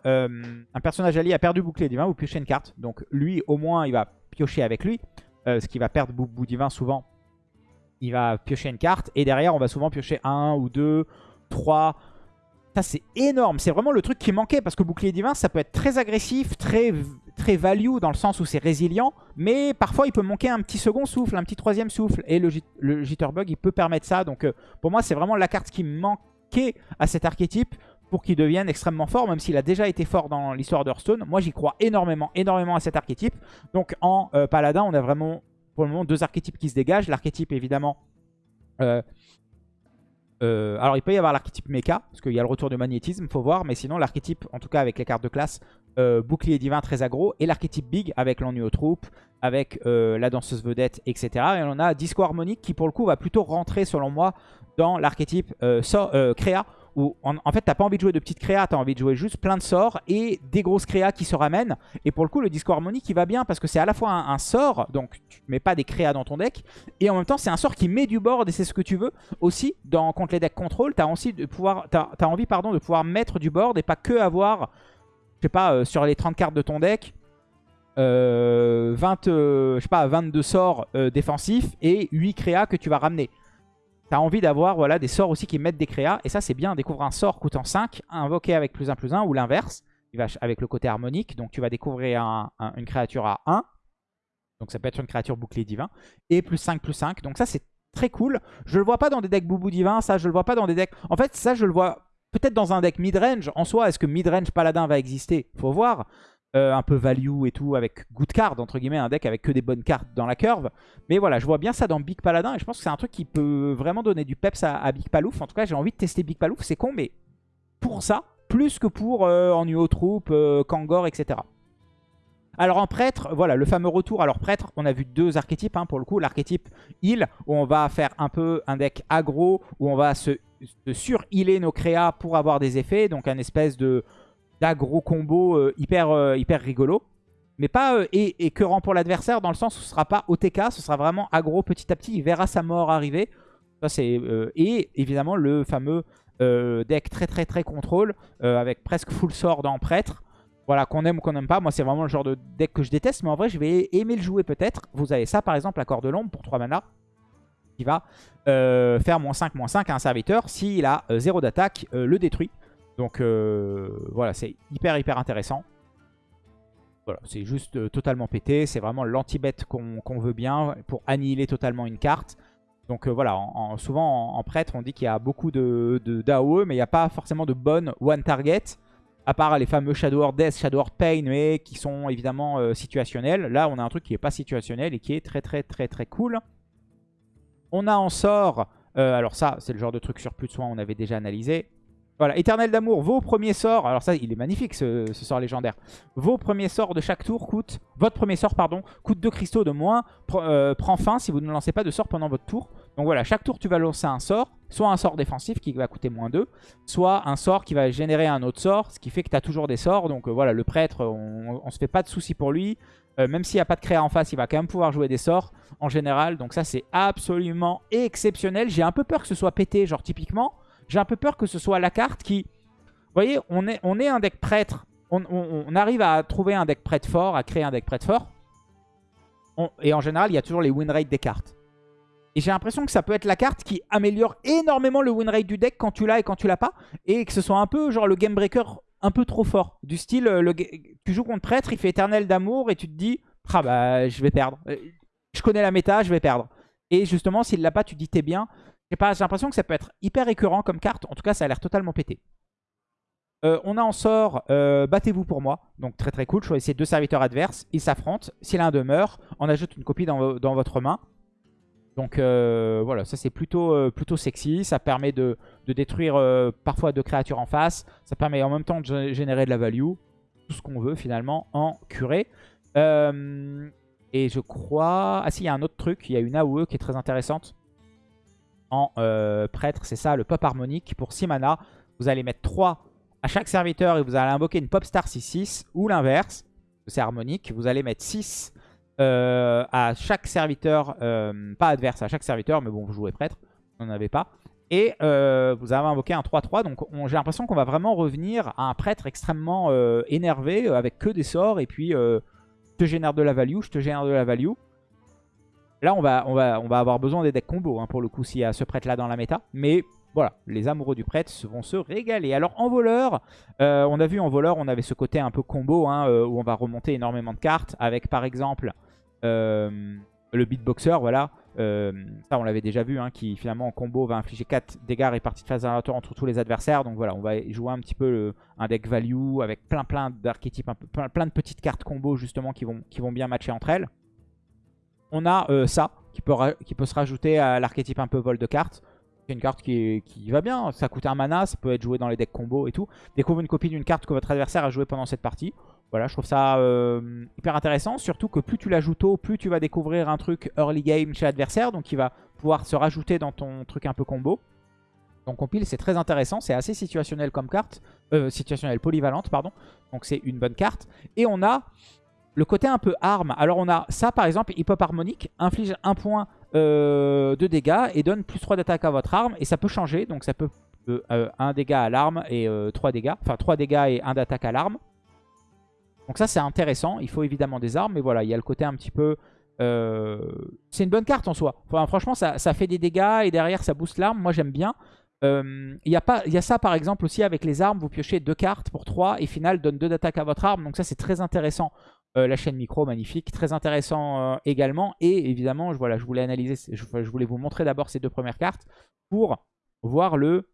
euh, un personnage allié a perdu bouclier divin, vous piochez une carte. Donc lui, au moins, il va piocher avec lui, euh, ce qui va perdre bout divin souvent. Il va piocher une carte et derrière, on va souvent piocher un ou deux, trois... Ça, c'est énorme. C'est vraiment le truc qui manquait parce que bouclier divin, ça peut être très agressif, très, très value dans le sens où c'est résilient. Mais parfois, il peut manquer un petit second souffle, un petit troisième souffle. Et le, Jitterbug, il peut permettre ça. Donc, euh, pour moi, c'est vraiment la carte qui manquait à cet archétype pour qu'il devienne extrêmement fort, même s'il a déjà été fort dans l'histoire d'Hearthstone. Moi, j'y crois énormément, énormément à cet archétype. Donc, en euh, Paladin, on a vraiment, pour le moment, deux archétypes qui se dégagent. L'archétype, évidemment... Euh, euh, alors, il peut y avoir l'archétype mecha, parce qu'il y a le retour du magnétisme, faut voir. Mais sinon, l'archétype, en tout cas avec les cartes de classe, euh, bouclier divin très aggro. Et l'archétype big, avec l'ennui aux troupes, avec euh, la danseuse vedette, etc. Et on a Disco harmonique, qui pour le coup va plutôt rentrer, selon moi, dans l'archétype créa, où en, fait t'as pas envie de jouer de petites créas, t'as envie de jouer juste plein de sorts et des grosses créas qui se ramènent. Et pour le coup le discours harmonique il va bien parce que c'est à la fois un, sort, donc tu mets pas des créas dans ton deck, et en même temps c'est un sort qui met du board et c'est ce que tu veux. Aussi dans, contre les decks contrôle, t'as envie pardon, de pouvoir mettre du board et pas que avoir, je sais pas, euh, sur les 30 cartes de ton deck, 20, euh, euh, je sais pas, 22 sorts défensifs et 8 créas que tu vas ramener. T'as envie d'avoir voilà, des sorts aussi qui mettent des créas. Et ça, c'est bien. Découvre un sort coûtant 5, invoqué avec plus 1 plus 1 ou l'inverse. Avec le côté harmonique. Donc tu vas découvrir une créature à 1. Donc ça peut être une créature bouclier divin. Et plus 5 plus 5. Donc ça, c'est très cool. Je le vois pas dans des decks boubou divin. Ça, je le vois pas dans des decks... En fait, ça, je le vois peut-être dans un deck mid-range. En soi, est-ce que mid-range paladin va exister? Faut voir. Euh, un peu value et tout, avec good card, entre guillemets, un deck avec que des bonnes cartes dans la curve. Mais voilà, je vois bien ça dans Big Paladin, et je pense que c'est un truc qui peut vraiment donner du peps à, Big Palouf. En tout cas, j'ai envie de tester Big Palouf, c'est con, mais pour ça, plus que pour euh, en UO Troop, euh, Kangor, etc. Alors en prêtre, voilà, le fameux retour. Alors prêtre, on a vu deux archétypes hein, pour le coup. L'archétype heal, où on va faire un peu un deck aggro, où on va se, se sur-healer nos créas pour avoir des effets. Donc un espèce de gros combo euh, hyper, euh, hyper rigolo. Mais pas euh, et, écœurant pour l'adversaire dans le sens où ce sera pas OTK, ce sera vraiment aggro petit à petit. Il verra sa mort arriver. Ça, c'est et évidemment le fameux deck très très très contrôle avec presque full sword en prêtre. Voilà, qu'on aime ou qu'on n'aime pas. Moi, c'est vraiment le genre de deck que je déteste. Mais en vrai, je vais aimer le jouer peut-être. Vous avez ça, par exemple, accord de l'ombre pour 3 mana. Qui va faire moins 5, moins 5 à un serviteur. S'il a 0 d'attaque, le détruit. Donc euh, voilà, c'est hyper hyper intéressant. Voilà, c'est juste euh, totalement pété. C'est vraiment l'anti-bet qu'on veut bien pour annihiler totalement une carte. Donc euh, voilà, souvent en, prêtre, on dit qu'il y a beaucoup de, d'AOE, mais il n'y a pas forcément de bonne one target. À part les fameux Shadow Horde Death, Shadow Pain, mais qui sont évidemment situationnels. Là, on a un truc qui n'est pas situationnel et qui est très très très très cool. On a en sort... alors ça, c'est le genre de truc sur plus de soins on avait déjà analysé. Voilà, éternel d'amour, vos premiers sorts, alors ça il est magnifique ce, sort légendaire. Vos premiers sorts de chaque tour coûtent, votre premier sort pardon, coûte 2 cristaux de moins, euh, prend fin si vous ne lancez pas de sort pendant votre tour. Donc voilà, chaque tour tu vas lancer un sort, soit un sort défensif qui va coûter moins 2, soit un sort qui va générer un autre sort, ce qui fait que tu as toujours des sorts. Donc euh, voilà, le prêtre, on, se fait pas de soucis pour lui. Euh, même s'il n'y a pas de créa en face, il va quand même pouvoir jouer des sorts en général. Donc ça c'est absolument exceptionnel. J'ai un peu peur que ce soit pété, genre typiquement... J'ai un peu peur que ce soit la carte qui... Vous voyez, on est, on est un deck prêtre. On, arrive à trouver un deck prêtre fort, à créer un deck prêtre fort. et en général, il y a toujours les win rates des cartes. Et j'ai l'impression que ça peut être la carte qui améliore énormément le win rate du deck quand tu l'as et quand tu l'as pas. Et que ce soit un peu genre le game breaker un peu trop fort. Du style, euh, le, tu joues contre prêtre, il fait éternel d'amour et tu te dis, ah bah je vais perdre. Euh, je connais la méta, je vais perdre. Et justement, s'il l'a pas, tu te dis t'es bien. J'ai l'impression que ça peut être hyper récurrent comme carte. En tout cas, ça a l'air totalement pété. Euh, on a en sort euh, Battez-vous pour moi. Donc très très cool. Choisissez deux serviteurs adverses. Ils s'affrontent. Si l'un demeure, on ajoute une copie dans, votre main. Donc euh, voilà, ça c'est plutôt, plutôt sexy. Ça permet de, de détruire parfois deux créatures en face. Ça permet en même temps de générer de la value. Tout ce qu'on veut finalement en curé. et je crois... Ah si, il y a un autre truc. Il y a une AOE qui est très intéressante euh, prêtre. C'est ça, le pop harmonique. Pour 6 mana, vous allez mettre 3 à chaque serviteur et vous allez invoquer une pop star 6-6 ou l'inverse. C'est harmonique. Vous allez mettre 6 euh, à chaque serviteur, euh, pas adverse, à chaque serviteur, mais bon, vous jouez prêtre, vous n'en avez pas. Et vous avez invoqué un 3-3, donc j'ai l'impression qu'on va vraiment revenir à un prêtre extrêmement énervé, avec que des sorts, et puis je te génère de la value, je te génère de la value. Là, on va, on va, on va avoir besoin des decks combo hein, pour le coup s'il y a ce prêtre là dans la méta. Mais voilà, les amoureux du prêtre vont se régaler. Alors en voleur, euh, on a vu en voleur, on avait ce côté un peu combo hein, euh, où on va remonter énormément de cartes avec par exemple euh, le beatboxer, voilà. ça on l'avait déjà vu, hein, qui finalement en combo va infliger 4 dégâts répartis de phase aléatoire entre tous les adversaires. Donc voilà, on va jouer un petit peu un deck value avec plein plein d'archétypes, plein, plein, de petites cartes combo justement qui vont, qui vont bien matcher entre elles on a euh, ça qui peut, se rajouter à l'archétype un peu vol de cartes. C'est une carte qui, va bien, ça coûte un mana, ça peut être joué dans les decks combo et tout. Découvre une copie d'une carte que votre adversaire a joué pendant cette partie. Voilà, je trouve ça euh, hyper intéressant, surtout que plus tu l'ajoutes tôt, plus tu vas découvrir un truc early game chez l'adversaire, donc il va pouvoir se rajouter dans ton truc un peu combo. Donc compile, c'est très intéressant. C'est assez situationnel comme carte. Euh, situationnel, polyvalente, pardon. Donc c'est une bonne carte. Et on a le côté un peu arme. Alors on a ça par exemple, hip-hop harmonique, inflige un point euh, de dégâts et donne plus 3 d'attaque à votre arme. Et ça peut changer, donc ça peut euh, 1 dégât à l'arme et 3 dégâts. Enfin 3 dégâts et 1 d'attaque à l'arme. Donc ça c'est intéressant, il faut évidemment des armes, mais voilà, il y a le côté un petit peu... c'est une bonne carte en soi. Franchement, ça, fait des dégâts et derrière ça booste l'arme. Moi j'aime bien. Euh, il y, a y a ça par exemple aussi avec les armes, vous piochez deux cartes pour 3 et final donne 2 d'attaque à votre arme. Donc ça c'est très intéressant. Euh, la chaîne micro, magnifique. Très intéressant euh, également. Et évidemment, je, voilà, je voulais analyser, je, voulais vous montrer d'abord ces deux premières cartes pour voir le,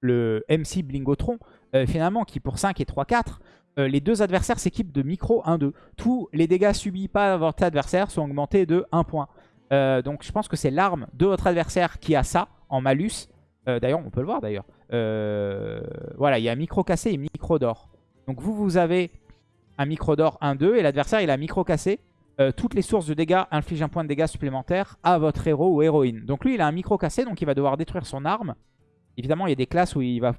le MC Blingotron, finalement, qui pour 5 et 3-4, les deux adversaires s'équipent de micro 1-2. Tous les dégâts subis par votre adversaire sont augmentés de 1 point. donc je pense que c'est l'arme de votre adversaire qui a ça en malus. Euh, d'ailleurs, on peut le voir d'ailleurs. Euh, voilà, il y a micro cassé et micro d'or. Donc vous, vous avez un micro d'or 1-2 et l'adversaire, il a micro cassé. Euh, toutes les sources de dégâts infligent un point de dégâts supplémentaire à votre héros ou héroïne. Donc lui, il a un micro cassé, donc il va devoir détruire son arme. Évidemment, il y a des classes où il va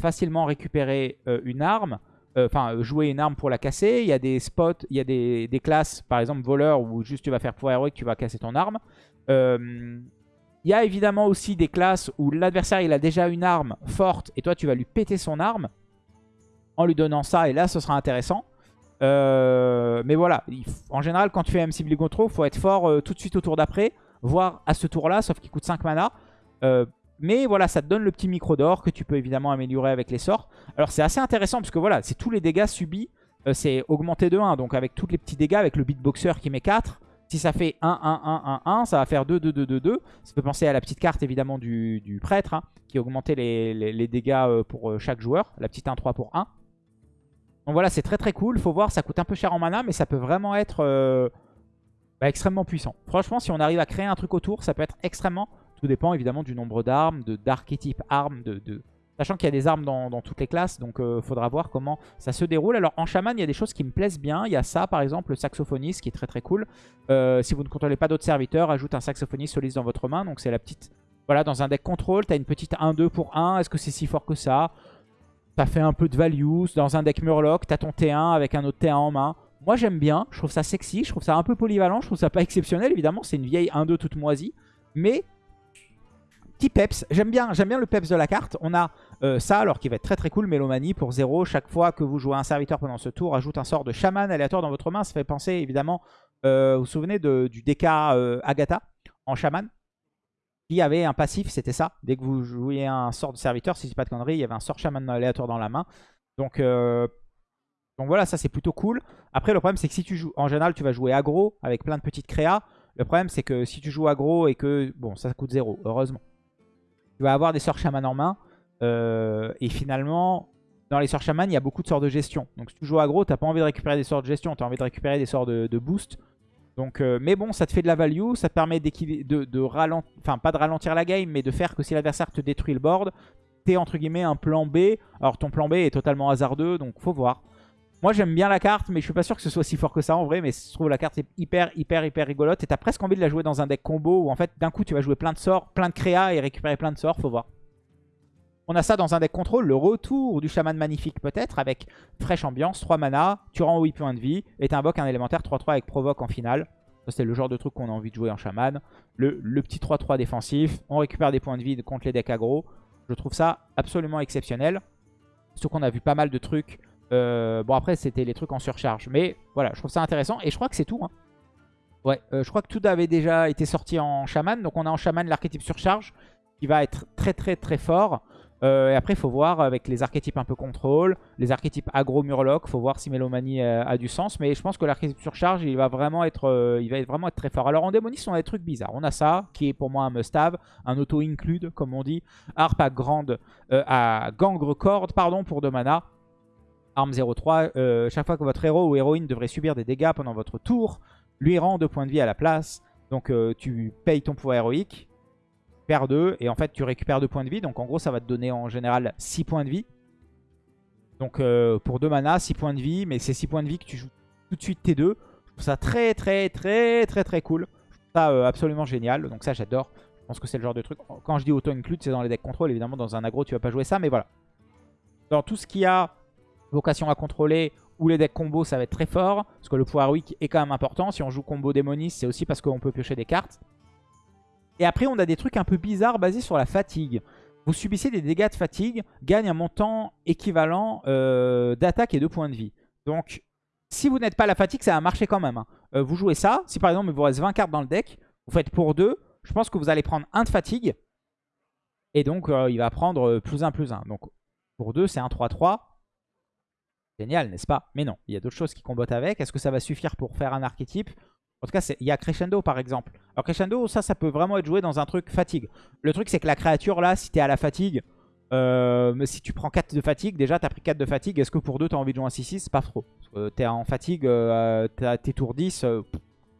facilement récupérer une arme. Enfin, jouer une arme pour la casser. Il y a des spots, il y a des, des, classes, par exemple voleur, où juste tu vas faire pouvoir héroïque, tu vas casser ton arme. Il y a évidemment aussi des classes où l'adversaire il a déjà une arme forte et toi tu vas lui péter son arme en lui donnant ça et là ce sera intéressant. Euh, mais voilà, en général quand tu fais MC Control, il faut être fort euh, tout de suite au tour d'après, voire à ce tour là, sauf qu'il coûte 5 mana. Euh, mais voilà, ça te donne le petit micro d'or que tu peux évidemment améliorer avec les sorts. Alors c'est assez intéressant parce que voilà, c'est tous les dégâts subis, c'est augmenté de 1. Donc avec tous les petits dégâts, avec le beatboxer qui met 4, si ça fait 1, 1, 1, 1, 1, ça va faire 2, 2, 2, 2, 2. Ça peut penser à la petite carte évidemment du, prêtre, hein, qui augmentait les, dégâts pour chaque joueur. La petite 1, 3 pour 1. Donc voilà, c'est très très cool. Faut voir, ça coûte un peu cher en mana, mais ça peut vraiment être euh, bah, extrêmement puissant. Franchement, si on arrive à créer un truc autour, ça peut être extrêmement... Tout dépend évidemment du nombre d'armes, d'archétypes armes, de, Sachant qu'il y a des armes dans, toutes les classes, donc euh, faudra voir comment ça se déroule. Alors en chaman, il y a des choses qui me plaisent bien. Il y a ça par exemple, le saxophoniste qui est très très cool. Euh, si vous ne contrôlez pas d'autres serviteurs, ajoute un saxophoniste soliste dans votre main. Donc c'est la petite... Voilà, dans un deck contrôle, tu as une petite 1-2 pour 1. Est-ce que c'est si fort que ça? Ça fait un peu de value. Dans un deck Murloc, tu as ton T1 avec un autre T1 en main. Moi j'aime bien, je trouve ça sexy, je trouve ça un peu polyvalent, je trouve ça pas exceptionnel évidemment, c'est une vieille 1-2 toute moisie. Mais petit peps, j'aime bien, bien le peps de la carte. On a euh, ça, alors qui va être très très cool, Mélomanie pour 0. Chaque fois que vous jouez un serviteur pendant ce tour, ajoute un sort de chaman aléatoire dans votre main. Ça fait penser évidemment, euh, vous vous souvenez du DK euh, Agatha en chaman qui avait un passif, c'était ça. Dès que vous jouiez un sort de serviteur, si c'est pas de conneries, il y avait un sort chaman aléatoire dans la main. Donc, donc voilà, ça c'est plutôt cool. Après, le problème c'est que si tu joues, en général, tu vas jouer aggro avec plein de petites créas. Le problème c'est que si tu joues aggro et que, bon, ça coûte 0, heureusement. Tu vas avoir des sorts chaman en main. Euh, et finalement, dans les sorts shaman, il y a beaucoup de sorts de gestion. Donc si tu joues aggro, t'as pas envie de récupérer des sorts de gestion, t'as envie de récupérer des sorts de, boost. Donc, euh, mais bon, ça te fait de la value, ça te permet de, de ralentir, enfin pas de ralentir la game, mais de faire que si l'adversaire te détruit le board, t'es entre guillemets un plan B. Alors ton plan B est totalement hasardeux, donc faut voir. Moi j'aime bien la carte, mais je suis pas sûr que ce soit si fort que ça en vrai, mais je trouve la carte est hyper hyper hyper rigolote et t'as presque envie de la jouer dans un deck combo où en fait d'un coup tu vas jouer plein de sorts, plein de créa et récupérer plein de sorts, faut voir. On a ça dans un deck contrôle, le retour du chaman magnifique peut-être, avec fraîche ambiance, 3 mana, tu rends 8 points de vie, et tu invoques un élémentaire 3-3 avec provoque en finale. Ça c'est le genre de truc qu'on a envie de jouer en chaman. Le, petit 3-3 défensif, on récupère des points de vie contre les decks aggro. Je trouve ça absolument exceptionnel. Surtout qu'on a vu pas mal de trucs. Euh, bon après c'était les trucs en surcharge, mais voilà, je trouve ça intéressant. Et je crois que c'est tout. Hein. Ouais, euh, je crois que tout avait déjà été sorti en chaman. Donc on a en chaman l'archétype surcharge qui va être très très très fort. Euh, et après, il faut voir avec les archétypes un peu contrôle, les archétypes agro-murloc, faut voir si Mélomanie euh, a du sens. Mais je pense que l'archétype surcharge, il va vraiment être, euh, il va vraiment être très fort. Alors en démoniste, on a des trucs bizarres. On a ça, qui est pour moi un must-have, un auto-include, comme on dit. Harp à, grande, à gangre corde, pardon, pour 2 mana. Arme 0-3, chaque fois que votre héros ou héroïne devrait subir des dégâts pendant votre tour, lui rend 2 points de vie à la place. Donc tu payes ton pouvoir héroïque perds 2 et en fait tu récupères 2 points de vie. Donc en gros ça va te donner en général 6 points de vie. Donc euh, pour 2 mana, 6 points de vie, mais c'est 6 points de vie que tu joues tout de suite T2. Je trouve ça très très très très très cool. Je trouve ça euh, absolument génial, donc ça j'adore. Je pense que c'est le genre de truc. Quand je dis auto-include, c'est dans les decks contrôle. Évidemment, dans un aggro, tu vas pas jouer ça, mais voilà. Dans tout ce qui a vocation à contrôler ou les decks combo, ça va être très fort. Parce que le pouvoir weak est quand même important. Si on joue combo démoniste, c'est aussi parce qu'on peut piocher des cartes. Et après, on a des trucs un peu bizarres basés sur la fatigue. Vous subissez des dégâts de fatigue, gagne un montant équivalent euh, d'attaque et de points de vie. Donc, si vous n'êtes pas la fatigue, ça va marcher quand même. Hein. Euh, vous jouez ça. Si par exemple, il vous reste 20 cartes dans le deck, vous faites pour 2. Je pense que vous allez prendre 1 de fatigue. Et donc, euh, il va prendre plus 1, plus 1. Donc, pour 2, c'est un 3-3. Génial, n'est-ce pas? Mais non, il y a d'autres choses qui combattent avec. Est-ce que ça va suffire pour faire un archétype? En tout cas, il y a Crescendo par exemple. Alors Crescendo, ça, ça peut vraiment être joué dans un truc fatigue. Le truc, c'est que la créature là, si tu es à la fatigue, euh, si tu prends 4 de fatigue, déjà tu as pris 4 de fatigue, est-ce que pour 2 tu as envie de jouer un 6-6 C'est pas trop. tu es en fatigue, euh, tes tours 10, euh,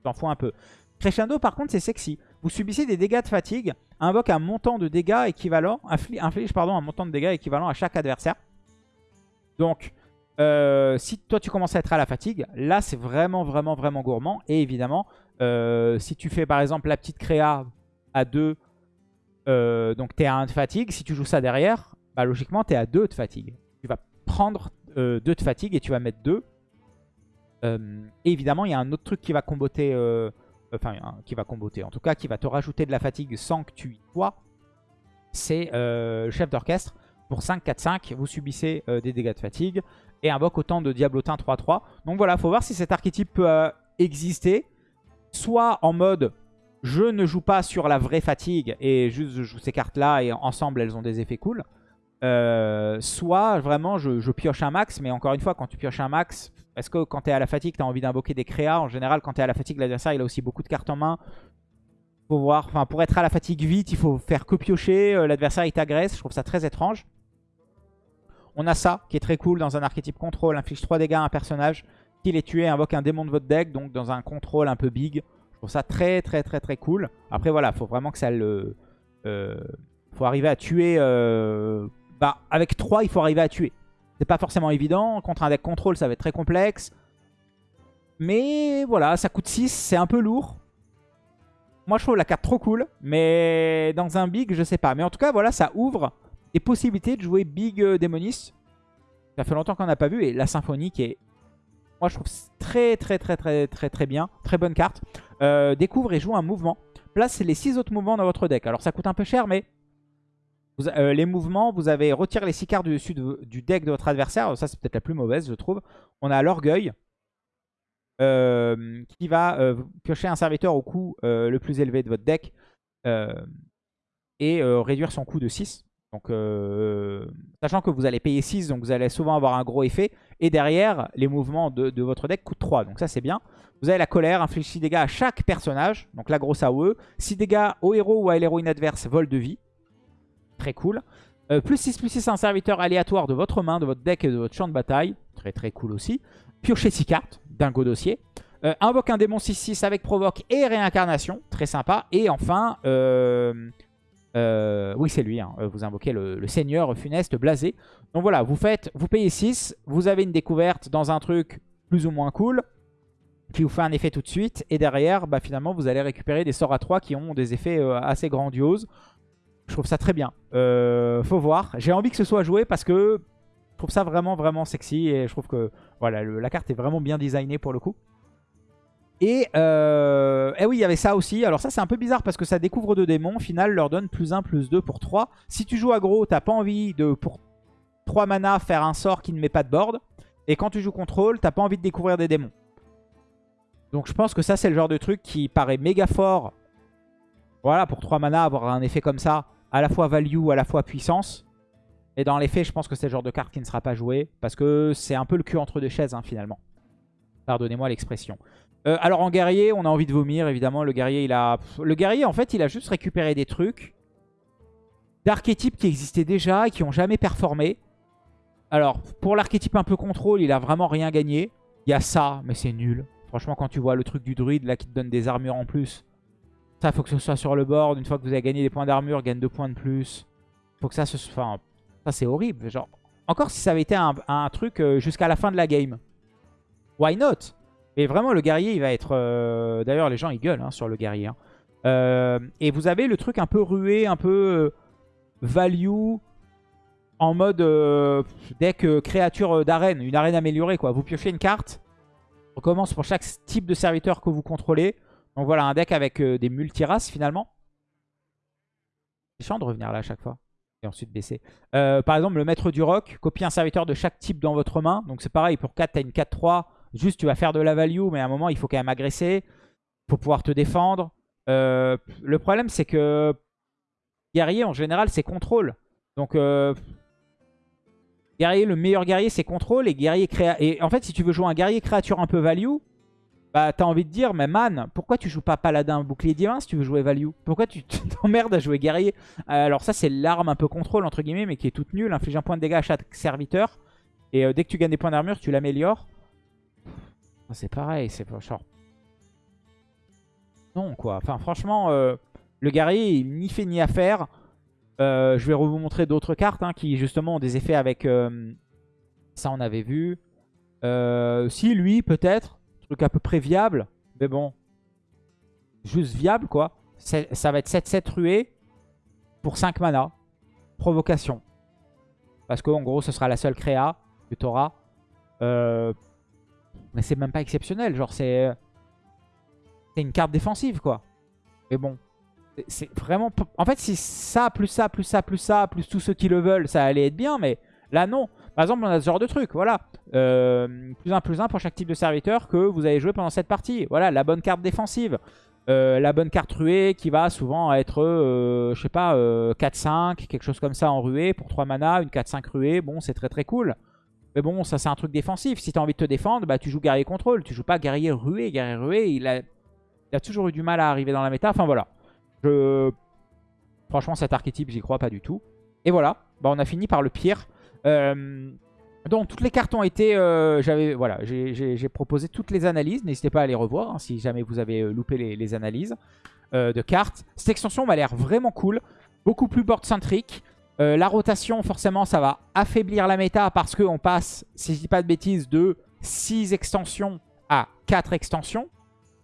t'en fous un peu. Crescendo par contre c'est sexy. Vous subissez des dégâts de fatigue, invoque un montant de dégâts équivalent, inflige pardon, un montant de dégâts équivalent à chaque adversaire. Donc euh, si toi tu commences à être à la fatigue, là c'est vraiment vraiment vraiment gourmand. Et évidemment, euh, si tu fais par exemple la petite créa à 2, euh, donc tu es à 1 de fatigue, si tu joues ça derrière, bah, logiquement tu es à 2 de fatigue. Tu vas prendre 2 de fatigue et tu vas mettre 2. et évidemment, il y a un autre truc qui va comboter, enfin qui va comboter, en tout cas qui va te rajouter de la fatigue sans que tu y sois. C'est le chef d'orchestre. Pour 5-4-5, vous subissez des dégâts de fatigue et invoque autant de Diablotin 3-3. Donc voilà, faut voir si cet archétype peut euh, exister. Soit en mode je ne joue pas sur la vraie fatigue et juste je joue ces cartes-là et ensemble elles ont des effets cool. Euh, soit vraiment je, pioche un max, mais encore une fois, quand tu pioches un max, est-ce que quand tu es à la fatigue, tu as envie d'invoquer des créas? En général, quand tu es à la fatigue, l'adversaire il a aussi beaucoup de cartes en main. Faut voir, enfin pour être à la fatigue vite, il faut faire que piocher, euh, l'adversaire il t'agresse, je trouve ça très étrange. On a ça qui est très cool dans un archétype contrôle. Inflige 3 dégâts à un personnage. Qu'il est tué, invoque un démon de votre deck. Donc dans un contrôle un peu big. Je trouve ça très très très très cool. Après voilà, faut vraiment que ça le... Euh, faut arriver à tuer... Euh, bah avec 3 il faut arriver à tuer. C'est pas forcément évident. Contre un deck contrôle ça va être très complexe. Mais voilà, ça coûte 6, c'est un peu lourd. Moi je trouve la carte trop cool. Mais dans un big, je sais pas. Mais en tout cas voilà, ça ouvre des possibilités de jouer Big euh, Démoniste. Ça fait longtemps qu'on n'a pas vu. Et la symphonie qui est, moi je trouve très très très très très très bien. Très bonne carte. Euh, découvre et joue un mouvement. Place les 6 autres mouvements dans votre deck. Alors ça coûte un peu cher mais euh, les mouvements, vous avez retiré les 6 cartes du dessus du deck de votre adversaire. Ça c'est peut-être la plus mauvaise je trouve. On a l'orgueil. qui va piocher un serviteur au coût le plus élevé de votre deck et réduire son coût de 6. Donc, euh, sachant que vous allez payer 6, donc vous allez souvent avoir un gros effet. Et derrière, les mouvements de, votre deck coûtent 3. Donc ça, c'est bien. Vous avez la colère, inflige 6 dégâts à chaque personnage. Donc la grosse AOE. 6 dégâts au héros ou à l'héroïne adverse, vol de vie. Très cool. Euh, plus 6, plus 6, un serviteur aléatoire de votre main, de votre deck et de votre champ de bataille. Très très cool aussi. Piocher 6 cartes, dingo dossier. Euh, invoque un démon 6-6 avec provoque et réincarnation. Très sympa. Et enfin... Euh, oui, c'est lui. Hein. Euh, vous invoquez le, seigneur funeste blasé. Donc voilà, vous faites, vous payez 6. Vous avez une découverte dans un truc plus ou moins cool qui vous fait un effet tout de suite. Et derrière, bah, finalement, vous allez récupérer des sorts à 3 qui ont des effets euh, assez grandioses. Je trouve ça très bien. faut voir. J'ai envie que ce soit joué parce que je trouve ça vraiment, vraiment sexy. Et je trouve que voilà, la carte est vraiment bien designée pour le coup. Et, euh, eh oui, il y avait ça aussi. Alors ça, c'est un peu bizarre parce que ça découvre deux démons. Au final, leur donne plus 1, plus 2 pour 3. Si tu joues aggro, t'as pas envie de, pour 3 mana, faire un sort qui ne met pas de board. Et quand tu joues contrôle, t'as pas envie de découvrir des démons. Donc je pense que ça, c'est le genre de truc qui paraît méga fort. Voilà, pour 3 mana, avoir un effet comme ça, à la fois value, à la fois puissance. Et dans les faits, je pense que c'est le genre de carte qui ne sera pas jouée. Parce que c'est un peu le cul entre deux chaises, hein, finalement. Pardonnez-moi l'expression. Euh, alors en guerrier, on a envie de vomir, évidemment. Le guerrier, il a... Le guerrier, en fait, il a juste récupéré des trucs d'archétypes qui existaient déjà et qui n'ont jamais performé. Alors, pour l'archétype un peu contrôle, il a vraiment rien gagné. Il y a ça, mais c'est nul. Franchement, quand tu vois le truc du druide, là, qui te donne des armures en plus. Ça, faut que ce soit sur le board. Une fois que vous avez gagné des points d'armure, gagne deux points de plus. Faut que ça se... Enfin, ça, c'est horrible. Encore si ça avait été un, un truc euh, jusqu'à la fin de la game. Why not? Mais vraiment, le guerrier, il va être... Euh, d'ailleurs, les gens, ils gueulent hein, sur le guerrier. Hein. Euh, et vous avez le truc un peu rué, un peu euh, value en mode deck créature d'arène, une arène améliorée quoi. Vous piochez une carte, on commence pour chaque type de serviteur que vous contrôlez. Donc voilà, un deck avec des multiraces finalement. C'est chiant de revenir là à chaque fois et ensuite baisser. par exemple, le maître du rock, copie un serviteur de chaque type dans votre main. Donc c'est pareil, pour 4, tu as une 4-3. Juste, tu vas faire de la value, mais à un moment, il faut quand même agresser. Faut pouvoir te défendre. Euh, le problème, c'est que guerrier, en général, c'est contrôle. Donc, euh, guerrier, le meilleur guerrier, c'est contrôle. Et guerrier créa... Et en fait, si tu veux jouer un guerrier créature un peu value, bah t'as envie de dire, mais man, pourquoi tu joues pas paladin bouclier divin si tu veux jouer value? Pourquoi tu t'emmerdes à jouer guerrier? Alors ça, c'est l'arme un peu contrôle, entre guillemets, mais qui est toute nulle. Inflige un point de dégâts à chaque serviteur. Et euh, dès que tu gagnes des points d'armure, tu l'améliores. C'est pareil, c'est pas genre... Non, quoi. Enfin, franchement, euh, le guerrier, il n'y fait ni à faire. Euh, je vais vous montrer d'autres cartes hein, qui, justement, ont des effets avec... Euh, ça, on avait vu. si, lui, peut-être. Truc à peu près viable. Mais bon. Juste viable, quoi. Ça va être 7-7 ruée pour 5 mana. Provocation. Parce qu'en gros, ce sera la seule créa que tu auras. Euh, mais c'est même pas exceptionnel. Genre, c'est c'est une carte défensive, quoi. Mais bon, c'est vraiment... En fait, si ça, plus ça, plus ça, plus ça, plus tous ceux qui le veulent, ça allait être bien. Mais là, non. Par exemple, on a ce genre de truc, voilà. Euh, plus un, plus un pour chaque type de serviteur que vous avez joué pendant cette partie. Voilà, la bonne carte défensive. Euh, la bonne carte ruée qui va souvent être, euh, je sais pas, 4-5, quelque chose comme ça en ruée pour 3 mana, une 4-5 ruée. Bon, c'est très très cool. Mais bon, ça c'est un truc défensif. Si tu as envie de te défendre, bah tu joues guerrier contrôle. Tu joues pas guerrier rué. Guerrier rué, il a, toujours eu du mal à arriver dans la méta. Enfin voilà. Franchement, cet archétype, j'y crois pas du tout. Et voilà. Bah, on a fini par le pire. Euh, donc toutes les cartes ont été... Euh, j'avais voilà, J'ai proposé toutes les analyses. N'hésitez pas à les revoir hein, si jamais vous avez euh, loupé les, analyses de cartes. Cette extension m'a l'air vraiment cool. Beaucoup plus board-centrique. Euh, la rotation, forcément, ça va affaiblir la méta parce qu'on passe, si je dis pas de bêtises, de 6 extensions à 4 extensions.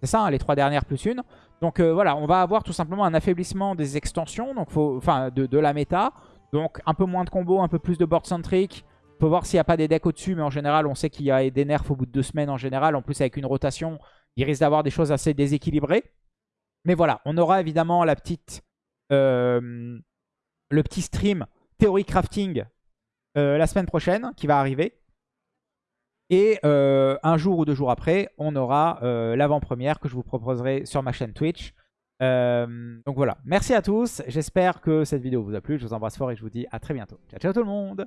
C'est ça, hein, les 3 dernières plus une. Donc euh, voilà, on va avoir tout simplement un affaiblissement des extensions, donc enfin de, la méta. Donc un peu moins de combos, un peu plus de board centric. Faut voir s'il n'y a pas des decks au-dessus, mais en général, on sait qu'il y a des nerfs au bout de 2 semaines en général. En plus, avec une rotation, il risque d'avoir des choses assez déséquilibrées. Mais voilà, on aura évidemment la petite... Euh, le petit stream théorie crafting euh, la semaine prochaine qui va arriver. Et euh, un jour ou deux jours après, on aura euh, l'avant-première que je vous proposerai sur ma chaîne Twitch. donc voilà, merci à tous. J'espère que cette vidéo vous a plu. Je vous embrasse fort et je vous dis à très bientôt. Ciao, ciao tout le monde